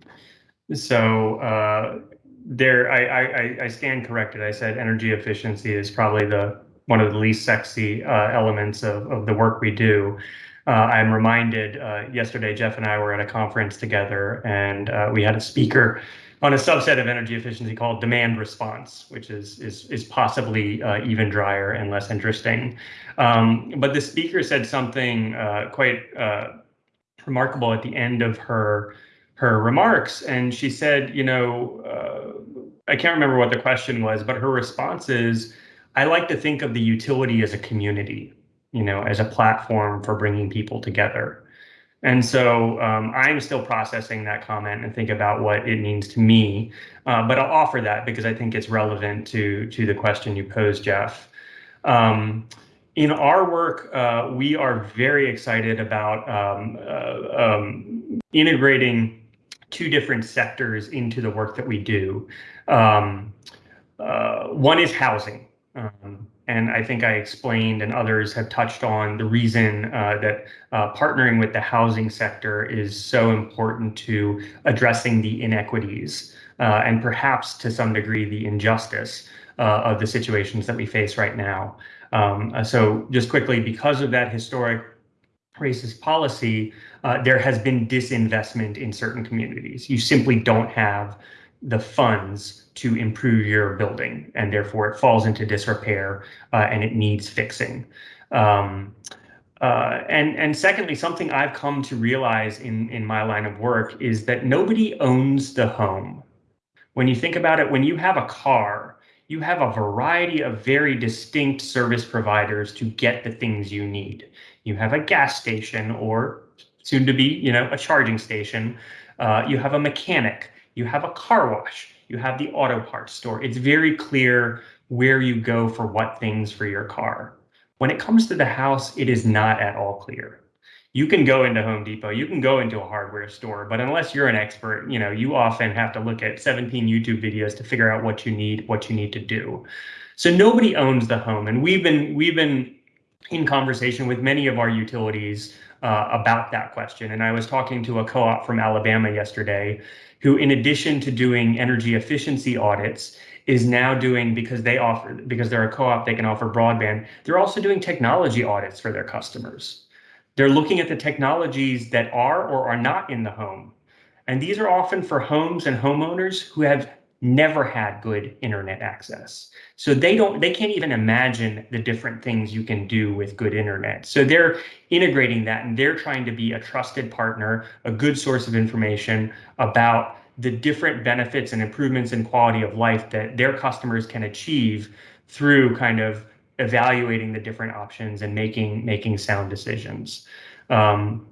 so uh, there, I, I, I- stand corrected. I said energy efficiency is probably the one of the least sexy uh, elements of, of the work we do. Uh, I'm reminded uh, yesterday, Jeff and I were at a conference together, and uh, we had a speaker on a subset of energy efficiency called demand response, which is is is possibly uh, even drier and less interesting. Um, but the speaker said something uh, quite uh, remarkable at the end of her her remarks, and she said, you know, uh, I can't remember what the question was, but her response is, I like to think of the utility as a community, you know, as a platform for bringing people together. And so um, I'm still processing that comment and think about what it means to me. Uh, but I'll offer that because I think it's relevant to to the question you posed, Jeff. Um, in our work, uh, we are very excited about um, uh, um, integrating two different sectors into the work that we do. Um, uh, one is housing. Um, and I think I explained, and others have touched on the reason uh, that uh, partnering with the housing sector is so important to addressing the inequities uh, and perhaps to some degree the injustice of the situations that we face right now. Um, uh, so, just quickly, because of that historic racist policy, uh, there has been disinvestment in certain communities. You simply don't have the funds to improve your building, and therefore it falls into disrepair uh, and it needs fixing. Um, uh, and and secondly, something I've come to realize in in my line of work is that nobody owns the home. When you think about it, when you have a car, you have a variety of very distinct service providers to get the things you need. You have a gas station or soon to be, you know, a charging station. Uh, you have a mechanic. You have a car wash. You have the auto parts store. It's very clear where you go for what things for your car. When it comes to the house, it is not at all clear. You can go into Home Depot, you can go into a hardware store, but unless you're an expert, you know, you often have to look at 17 YouTube videos to figure out what you need, what you need to do. So nobody owns the home, and we've been we've been in conversation with many of our utilities uh, about that question. And I was talking to a co-op from Alabama yesterday, who, in addition to doing energy efficiency audits, is now doing because they offer because they're a co-op they can offer broadband they're also doing technology audits for their customers they're looking at the technologies that are or are not in the home. And these are often for homes and homeowners who have never had good internet access. So they don't they can't even imagine the different things you can do with good internet. So they're integrating that and they're trying to be a trusted partner a good source of information about the different benefits and improvements in quality of life that their customers can achieve through kind of evaluating the different options and making making sound decisions. Um,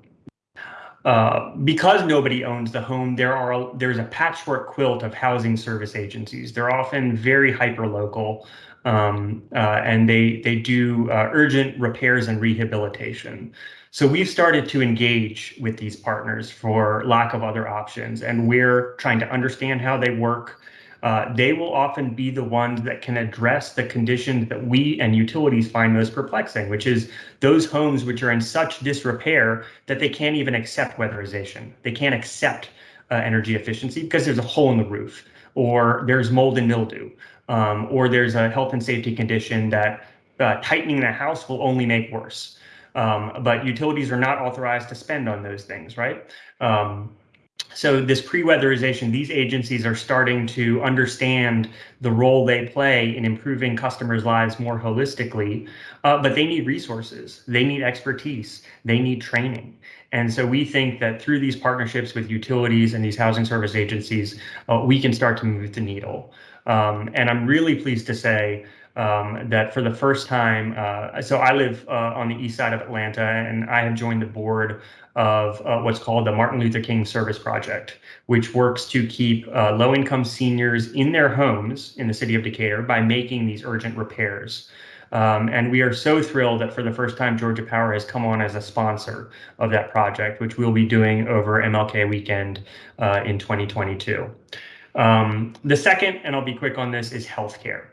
uh, because nobody owns the home, there are there's a patchwork quilt of housing service agencies. They're often very hyper local, um, uh, and they they do uh, urgent repairs and rehabilitation. So we've started to engage with these partners for lack of other options, and we're trying to understand how they work. Uh, they will often be the ones that can address the conditions that we and utilities find most perplexing, which is those homes which are in such disrepair that they can't even accept weatherization. They can't accept uh, energy efficiency because there's a hole in the roof, or there's mold and mildew, um, or there's a health and safety condition that uh, tightening the house will only make worse. Um, but utilities are not authorized to spend on those things, right? Um, so this pre-weatherization, these agencies are starting to understand the role they play in improving customers' lives more holistically, uh, but they need resources, they need expertise, they need training. And so we think that through these partnerships with utilities and these housing service agencies, uh, we can start to move the needle. Um, and I'm really pleased to say um, that for the first time, uh, so I live uh, on the east side of Atlanta, and I have joined the board of uh, what's called the Martin Luther King Service Project, which works to keep uh, low income seniors in their homes in the city of Decatur by making these urgent repairs. Um, and we are so thrilled that for the first time, Georgia Power has come on as a sponsor of that project, which we'll be doing over MLK weekend uh, in 2022. Um, the second, and I'll be quick on this, is healthcare.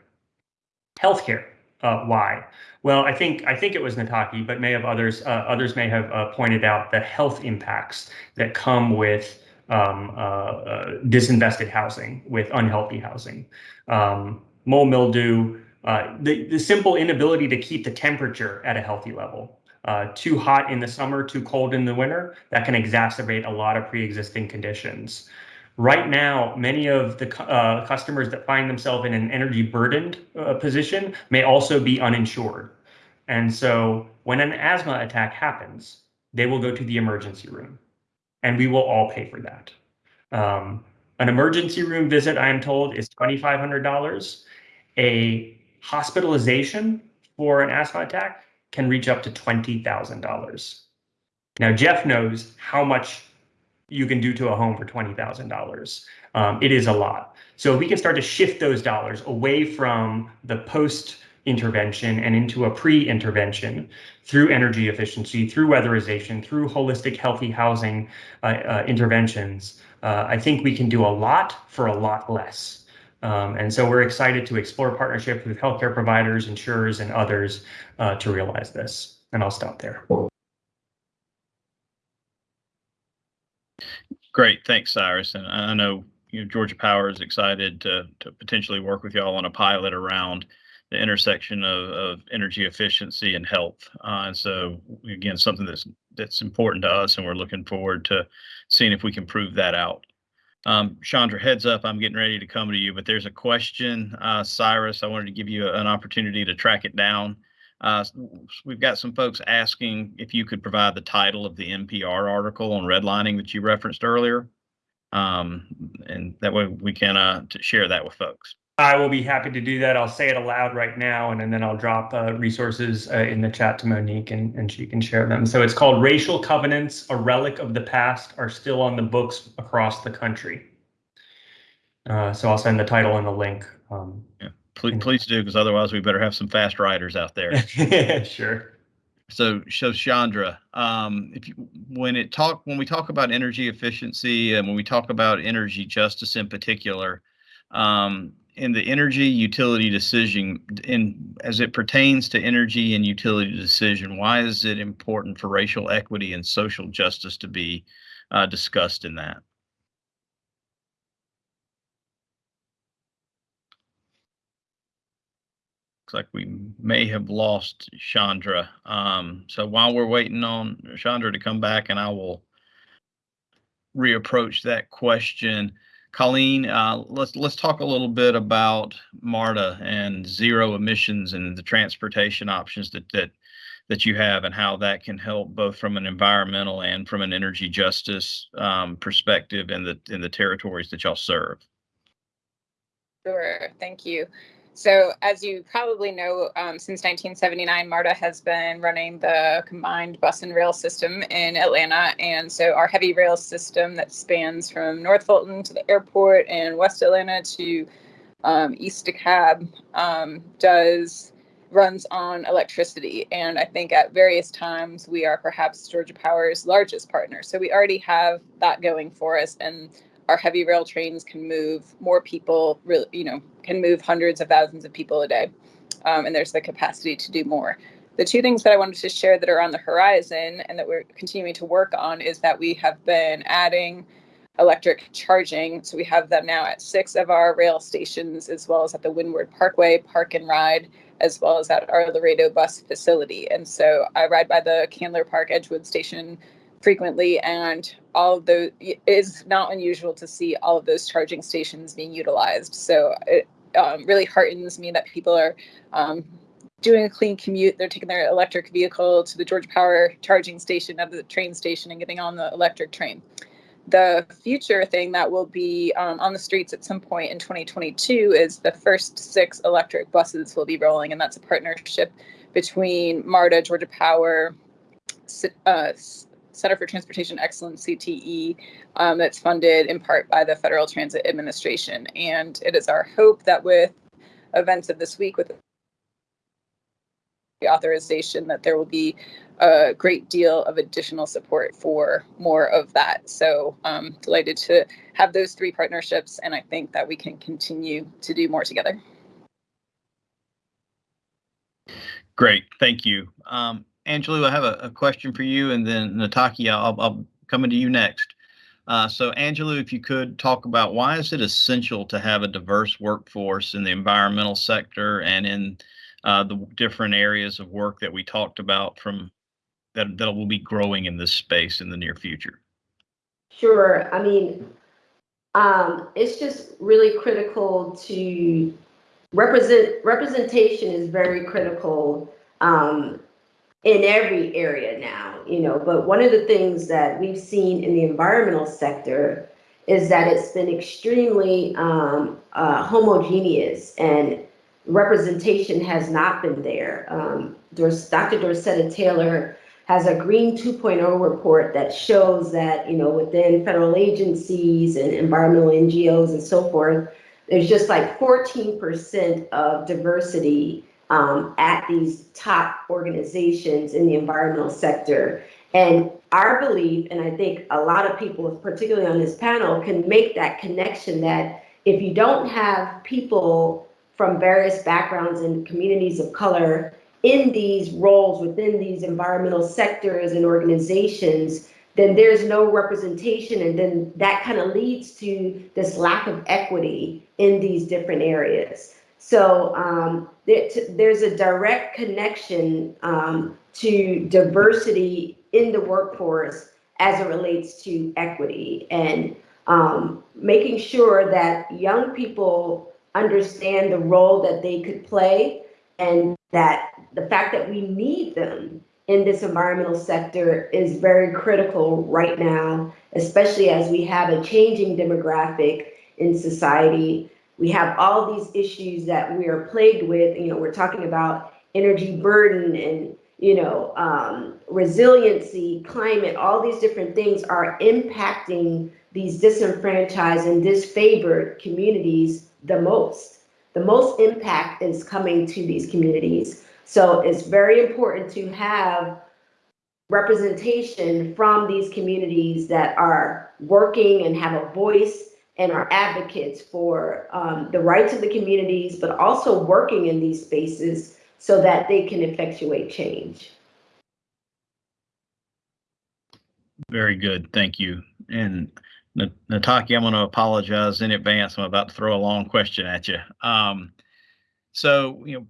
Healthcare. Uh, why? Well, I think I think it was Nataki, but may have others uh, others may have uh, pointed out the health impacts that come with um, uh, uh, disinvested housing, with unhealthy housing, um, mold mildew, uh, the the simple inability to keep the temperature at a healthy level. too hot in the summer, too cold in the winter, that can exacerbate a lot of pre-existing conditions. Right now, many of the uh, customers that find themselves in an energy burdened uh, position may also be uninsured. And so when an asthma attack happens, they will go to the emergency room and we will all pay for that. Um, an emergency room visit, I am told, is $2,500. A hospitalization for an asthma attack can reach up to $20,000. Now, Jeff knows how much you can do to a home for $20,000. Um, it is a lot. So we can start to shift those dollars away from the post intervention and into a pre-intervention through energy efficiency, through weatherization, through holistic healthy housing uh, uh, interventions. Uh, I think we can do a lot for a lot less. Um, and so we're excited to explore partnerships with healthcare providers, insurers, and others uh, to realize this. And I'll stop there. Great, thanks, Cyrus. And I know you know Georgia Power is excited to to potentially work with y'all on a pilot around the intersection of, of energy efficiency and health. Uh, and so again, something that's that's important to us, and we're looking forward to seeing if we can prove that out. Um, Chandra, heads up, I'm getting ready to come to you, but there's a question, uh, Cyrus. I wanted to give you an opportunity to track it down. Uh, we've got some folks asking if you could provide the title of the NPR article on redlining that you referenced earlier. Um, and that way we can uh, share that with folks. I will be happy to do that. I'll say it aloud right now, and, and then I'll drop uh, resources uh, in the chat to Monique, and, and she can share them. So it's called Racial Covenants, a Relic of the Past, are still on the books across the country. Uh, so I'll send the title and the link. Um, yeah. Please, please do, because otherwise we better have some fast riders out there. sure. So, so Chandra, um, if you, when it talk when we talk about energy efficiency and when we talk about energy justice in particular, um, in the energy utility decision, in as it pertains to energy and utility decision, why is it important for racial equity and social justice to be uh, discussed in that? Looks like we may have lost Chandra. Um, so while we're waiting on Chandra to come back, and I will reapproach that question. Colleen, uh, let's let's talk a little bit about MARTA and zero emissions and the transportation options that that that you have and how that can help both from an environmental and from an energy justice um, perspective in the in the territories that y'all serve. Sure, thank you. So, as you probably know, um, since 1979, MARTA has been running the combined bus and rail system in Atlanta. And so, our heavy rail system that spans from North Fulton to the airport and West Atlanta to um, East DeKalb um, does runs on electricity. And I think at various times we are perhaps Georgia Power's largest partner. So, we already have that going for us. And our heavy rail trains can move more people, really, you know, can move hundreds of thousands of people a day. Um, and there's the capacity to do more. The two things that I wanted to share that are on the horizon and that we're continuing to work on is that we have been adding electric charging. So we have them now at six of our rail stations, as well as at the Windward Parkway Park and Ride, as well as at our Laredo bus facility. And so I ride by the Candler Park Edgewood station frequently, and all of those is not unusual to see all of those charging stations being utilized. So it um, really heartens me that people are um, doing a clean commute. They're taking their electric vehicle to the Georgia Power charging station at the train station and getting on the electric train. The future thing that will be um, on the streets at some point in 2022 is the first six electric buses will be rolling, and that's a partnership between MARTA, Georgia Power, uh, Center for Transportation Excellence, CTE, um, that's funded in part by the Federal Transit Administration. And it is our hope that with events of this week, with the authorization, that there will be a great deal of additional support for more of that. So um, delighted to have those three partnerships, and I think that we can continue to do more together. Great, thank you. Um, Angelou, I have a, a, question for you, and then Nataki, I'll, I'll come into you next. Uh, so, Angelou, if you could talk about why is it essential to have a diverse workforce in the environmental sector and in uh, the different areas of work that we talked about from that that will be growing in this space in the near future? Sure. I mean, um, it's just really critical to represent representation is very critical um, in every area now, you know, but one of the things that we've seen in the environmental sector is that it's been extremely um, uh, homogeneous and representation has not been there. Um, Dr. Dorceta Taylor has a Green 2.0 report that shows that, you know, within federal agencies and environmental NGOs and so forth, there's just like 14% of diversity um, at these top organizations in the environmental sector. And our belief, and I think a lot of people, particularly on this panel, can make that connection that if you don't have people from various backgrounds and communities of color in these roles within these environmental sectors and organizations, then there's no representation. And then that kind of leads to this lack of equity in these different areas. So um, there's a direct connection um, to diversity in the workforce as it relates to equity and um, making sure that young people understand the role that they could play and that the fact that we need them in this environmental sector is very critical right now, especially as we have a changing demographic in society we have all these issues that we are plagued with. You know, we're talking about energy burden and, you know, um, resiliency, climate, all these different things are impacting these disenfranchised and disfavored communities the most. The most impact is coming to these communities. So it's very important to have representation from these communities that are working and have a voice and are advocates for um, the rights of the communities, but also working in these spaces so that they can effectuate change. Very good, thank you. And Nataki, I'm going to apologize in advance. I'm about to throw a long question at you. Um, so, you know,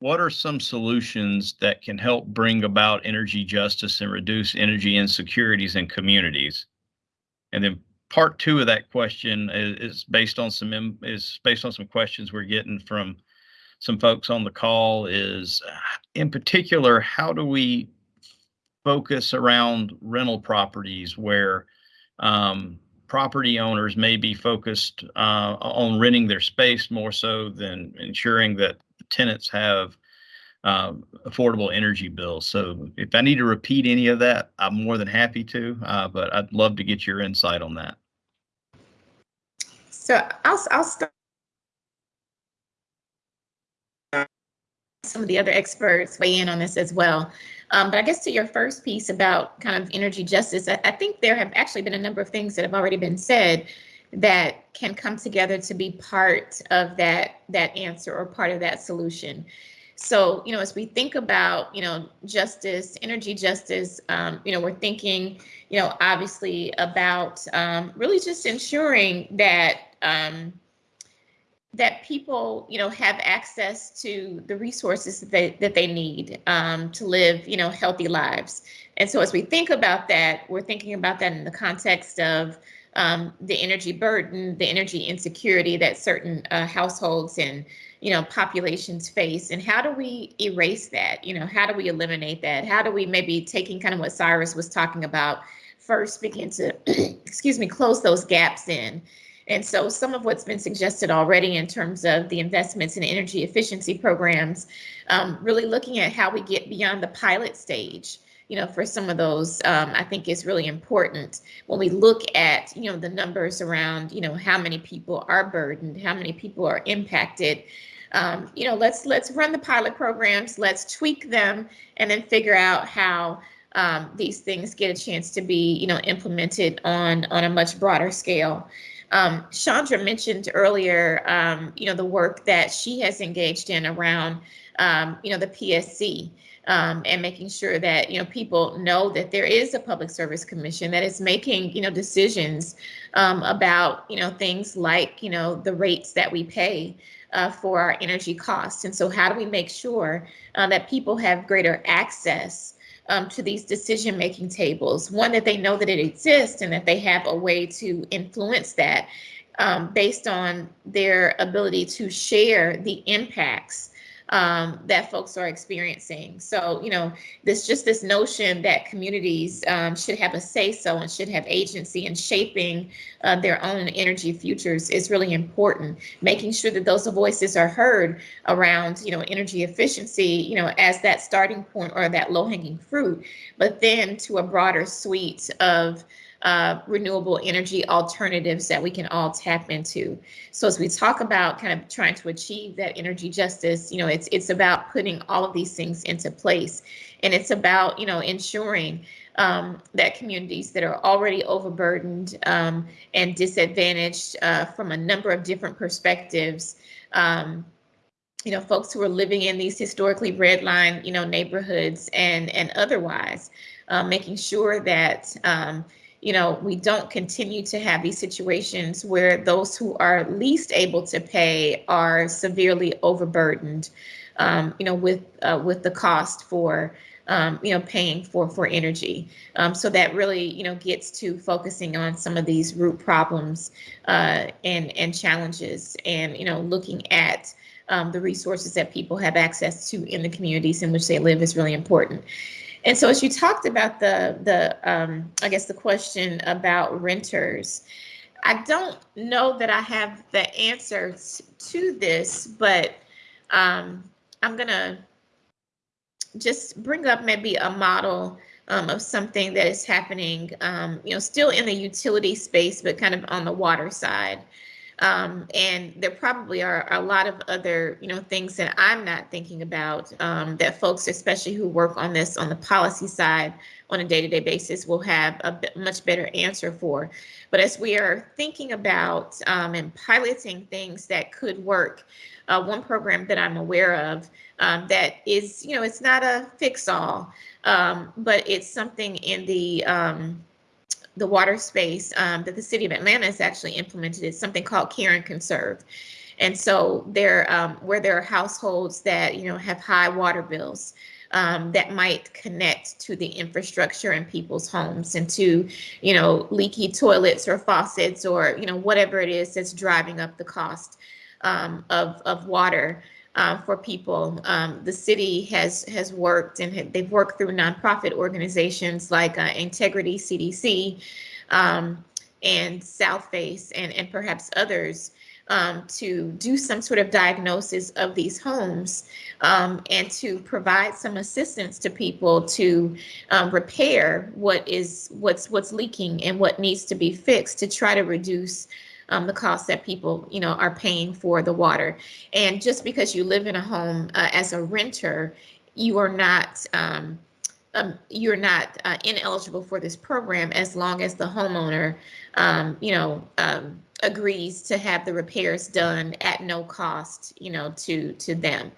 what are some solutions that can help bring about energy justice and reduce energy insecurities in communities? And then part two of that question is, is based on some is based on some questions we're getting from some folks on the call is in particular how do we focus around rental properties where um, property owners may be focused uh, on renting their space more so than ensuring that tenants have um, affordable energy bills. So if I need to repeat any of that, I'm more than happy to, uh, but I'd love to get your insight on that. So I'll, I'll start. Some of the other experts weigh in on this as well. Um, but I guess to your first piece about kind of energy justice, I, I think there have actually been a number of things that have already been said that can come together to be part of that that answer or part of that solution. So, you know, as we think about, you know, justice, energy justice, um, you know, we're thinking, you know, obviously about um, really just ensuring that um, that people, you know, have access to the resources that they, that they need um, to live, you know, healthy lives. And so as we think about that, we're thinking about that in the context of um, the energy burden, the energy insecurity that certain uh, households and you know populations face, and how do we erase that? You know, how do we eliminate that? How do we maybe taking kind of what Cyrus was talking about first begin to excuse me close those gaps in. And so some of what's been suggested already in terms of the investments in energy efficiency programs, um, really looking at how we get beyond the pilot stage you know, for some of those, um, I think is really important when we look at, you know, the numbers around, you know, how many people are burdened, how many people are impacted. Um, you know, let's let's run the pilot programs, let's tweak them, and then figure out how um, these things get a chance to be, you know, implemented on on a much broader scale. Um, Chandra mentioned earlier, um, you know, the work that she has engaged in around, um, you know, the PSC um, and making sure that you know people know that there is a public service commission that is making you know decisions um, about you know things like you know the rates that we pay uh, for our energy costs. And so how do we make sure uh, that people have greater access um, to these decision making tables. One that they know that it exists and that they have a way to influence that um, based on their ability to share the impacts um, that folks are experiencing. So, you know, this just this notion that communities um, should have a say so and should have agency in shaping uh, their own energy futures is really important. Making sure that those voices are heard around, you know, energy efficiency, you know, as that starting point or that low hanging fruit, but then to a broader suite of uh, renewable energy alternatives that we can all tap into. So as we talk about kind of trying to achieve that energy justice, you know, it's it's about putting all of these things into place, and it's about you know ensuring um, that communities that are already overburdened um, and disadvantaged uh, from a number of different perspectives. Um, you know, folks who are living in these historically redlined, you know, neighborhoods and and otherwise, uh, making sure that um, you know, we don't continue to have these situations where those who are least able to pay are severely overburdened, um, you know, with uh, with the cost for um, you know paying for for energy. Um, so that really you know gets to focusing on some of these root problems uh, and and challenges, and you know looking at um, the resources that people have access to in the communities in which they live is really important. And so as you talked about the, the um, I guess the question about renters, I don't know that I have the answer to this, but um, I'm gonna just bring up maybe a model um, of something that is happening, um, you know, still in the utility space, but kind of on the water side. Um, and there probably are a lot of other, you know, things that I'm not thinking about um, that folks, especially who work on this on the policy side on a day-to-day basis, will have a much better answer for. But as we are thinking about um, and piloting things that could work, uh, one program that I'm aware of um, that is, you know, it's not a fix-all, um, but it's something in the um, the water space um, that the city of Atlanta has actually implemented is something called Care and Conserve. And so there, um, where there are households that, you know, have high water bills, um, that might connect to the infrastructure in people's homes and to, you know, leaky toilets or faucets or, you know, whatever it is that's driving up the cost um, of, of water uh, for people. Um, the city has has worked and they've worked through nonprofit organizations like uh, Integrity CDC um, and Southface and, and perhaps others um, to do some sort of diagnosis of these homes um, and to provide some assistance to people to um, repair what is what's what's leaking and what needs to be fixed to try to reduce um, the cost that people, you know, are paying for the water. And just because you live in a home uh, as a renter, you are not um, um, you're not uh, ineligible for this program as long as the homeowner, um, you know, um, agrees to have the repairs done at no cost, you know, to to them.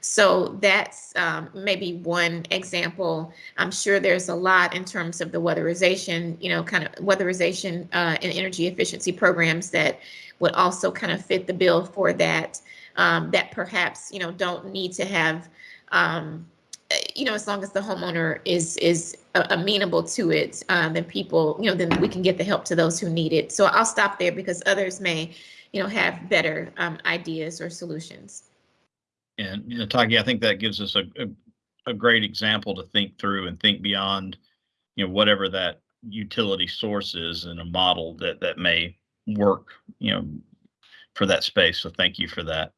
So that's um, maybe one example. I'm sure there's a lot in terms of the weatherization, you know, kind of weatherization uh, and energy efficiency programs that would also kind of fit the bill for that. Um, that perhaps you know don't need to have um, you know, as long as the homeowner is is amenable to it, uh, then people, you know, then we can get the help to those who need it. So I'll stop there because others may, you know, have better um, ideas or solutions. And you know, Taki, I think that gives us a, a, a great example to think through and think beyond, you know, whatever that utility source is and a model that that may work, you know, for that space. So thank you for that.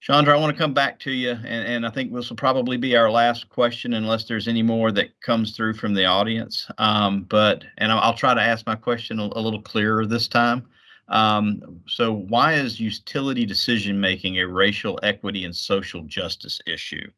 Chandra, I want to come back to you, and, and I think this will probably be our last question unless there's any more that comes through from the audience. Um, but, and I'll, I'll, try to ask my question a, a little clearer this time. Um, so why is utility decision making a racial equity and social justice issue?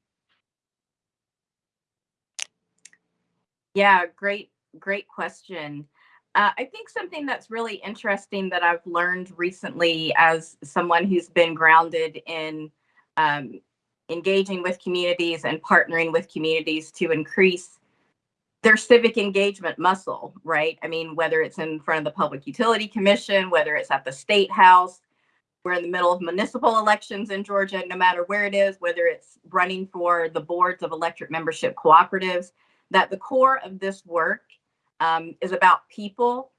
Yeah, great, great question. Uh, I think something that's really interesting that I've learned recently as someone who's been grounded in um, engaging with communities and partnering with communities to increase their civic engagement muscle, right? I mean, whether it's in front of the Public Utility Commission, whether it's at the State House, we're in the middle of municipal elections in Georgia, no matter where it is, whether it's running for the boards of electric membership cooperatives, that the core of this work um, is about people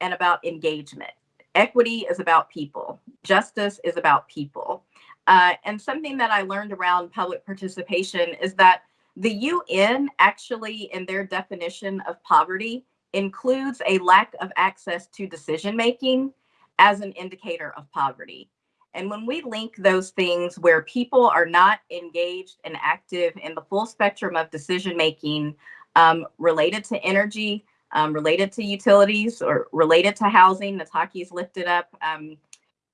and about engagement. Equity is about people. Justice is about people. Uh, and something that I learned around public participation is that the UN actually, in their definition of poverty, includes a lack of access to decision making as an indicator of poverty. And when we link those things where people are not engaged and active in the full spectrum of decision making um, related to energy, um, related to utilities or related to housing. Nataki's lifted up. Um,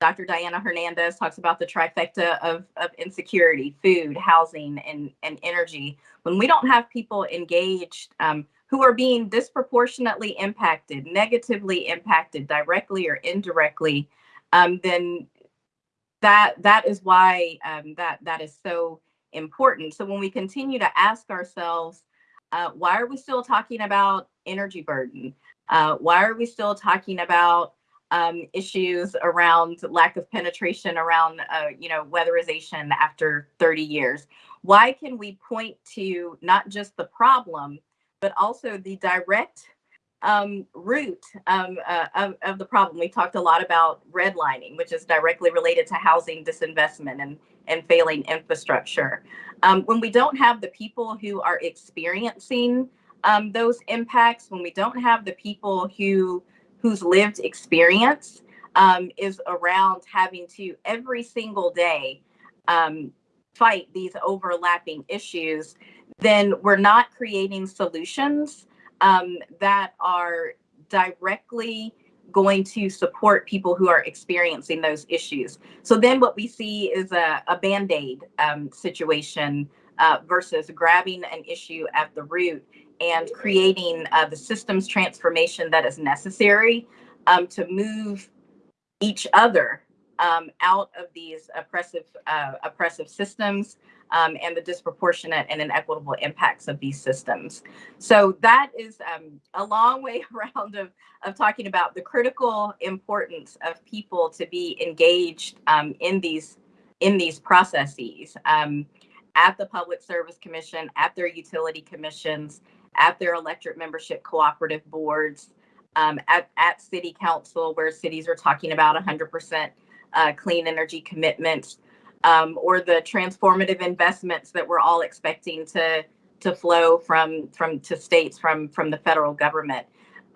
Dr. Diana Hernandez talks about the trifecta of, of insecurity, food, housing, and, and energy. When we don't have people engaged um, who are being disproportionately impacted, negatively impacted, directly or indirectly, um, then that that is why um, that that is so important. So when we continue to ask ourselves, uh, why are we still talking about energy burden? Uh, why are we still talking about um, issues around lack of penetration around, uh, you know, weatherization after 30 years? Why can we point to not just the problem, but also the direct um, root um, uh, of, of the problem? We talked a lot about redlining, which is directly related to housing disinvestment and, and failing infrastructure. Um, when we don't have the people who are experiencing um, those impacts, when we don't have the people who whose lived experience um, is around having to every single day um, fight these overlapping issues, then we're not creating solutions um, that are directly going to support people who are experiencing those issues. So then what we see is a, a band-aid um, situation uh, versus grabbing an issue at the root and creating uh, the systems transformation that is necessary um, to move each other um, out of these oppressive uh, oppressive systems um, and the disproportionate and inequitable impacts of these systems. So that is um, a long way around of, of talking about the critical importance of people to be engaged um, in these in these processes um, at the Public Service Commission, at their utility commissions, at their electric membership cooperative boards, um, at, at city council where cities are talking about 100% uh, clean energy commitments um, or the transformative investments that we're all expecting to to flow from from to states from from the federal government.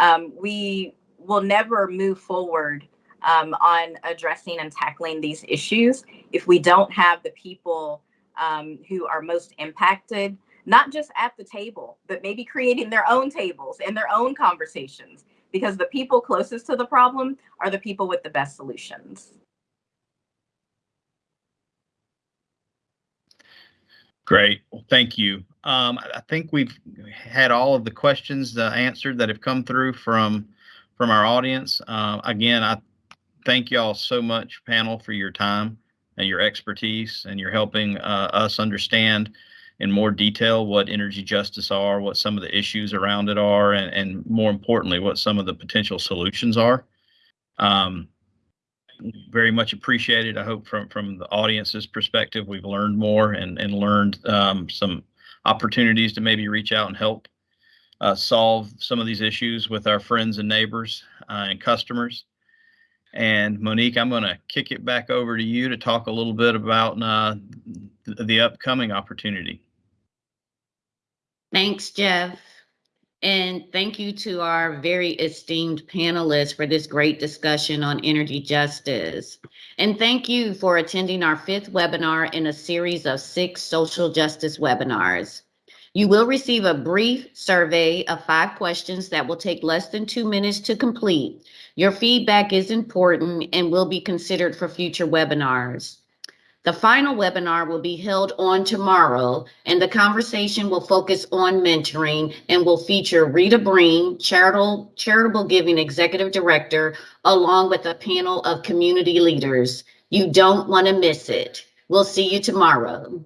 Um, we will never move forward um, on addressing and tackling these issues if we don't have the people um, who are most impacted, not just at the table, but maybe creating their own tables and their own conversations, because the people closest to the problem are the people with the best solutions. Great. Well, thank you. Um, I think we've had all of the questions uh, answered that have come through from from our audience. Uh, again, I thank you all so much, panel, for your time. and your expertise, and you're helping uh, us understand in more detail what energy justice are, what some of the issues around it are, and, and more importantly, what some of the potential solutions are. Um, very much appreciated. I hope from from the audience's perspective, we've learned more and and learned um, some opportunities to maybe reach out and help uh, solve some of these issues with our friends and neighbors uh, and customers. And Monique, I'm going to kick it back over to you to talk a little bit about uh, the, the upcoming opportunity. Thanks, Jeff. And thank you to our very esteemed panelists for this great discussion on energy justice. And thank you for attending our fifth webinar in a series of six social justice webinars. You will receive a brief survey of five questions that will take less than two minutes to complete. Your feedback is important and will be considered for future webinars. The final webinar will be held on tomorrow, and the conversation will focus on mentoring and will feature Rita Breen, charitable, charitable giving executive director, along with a panel of community leaders. You don't want to miss it. We'll see you tomorrow.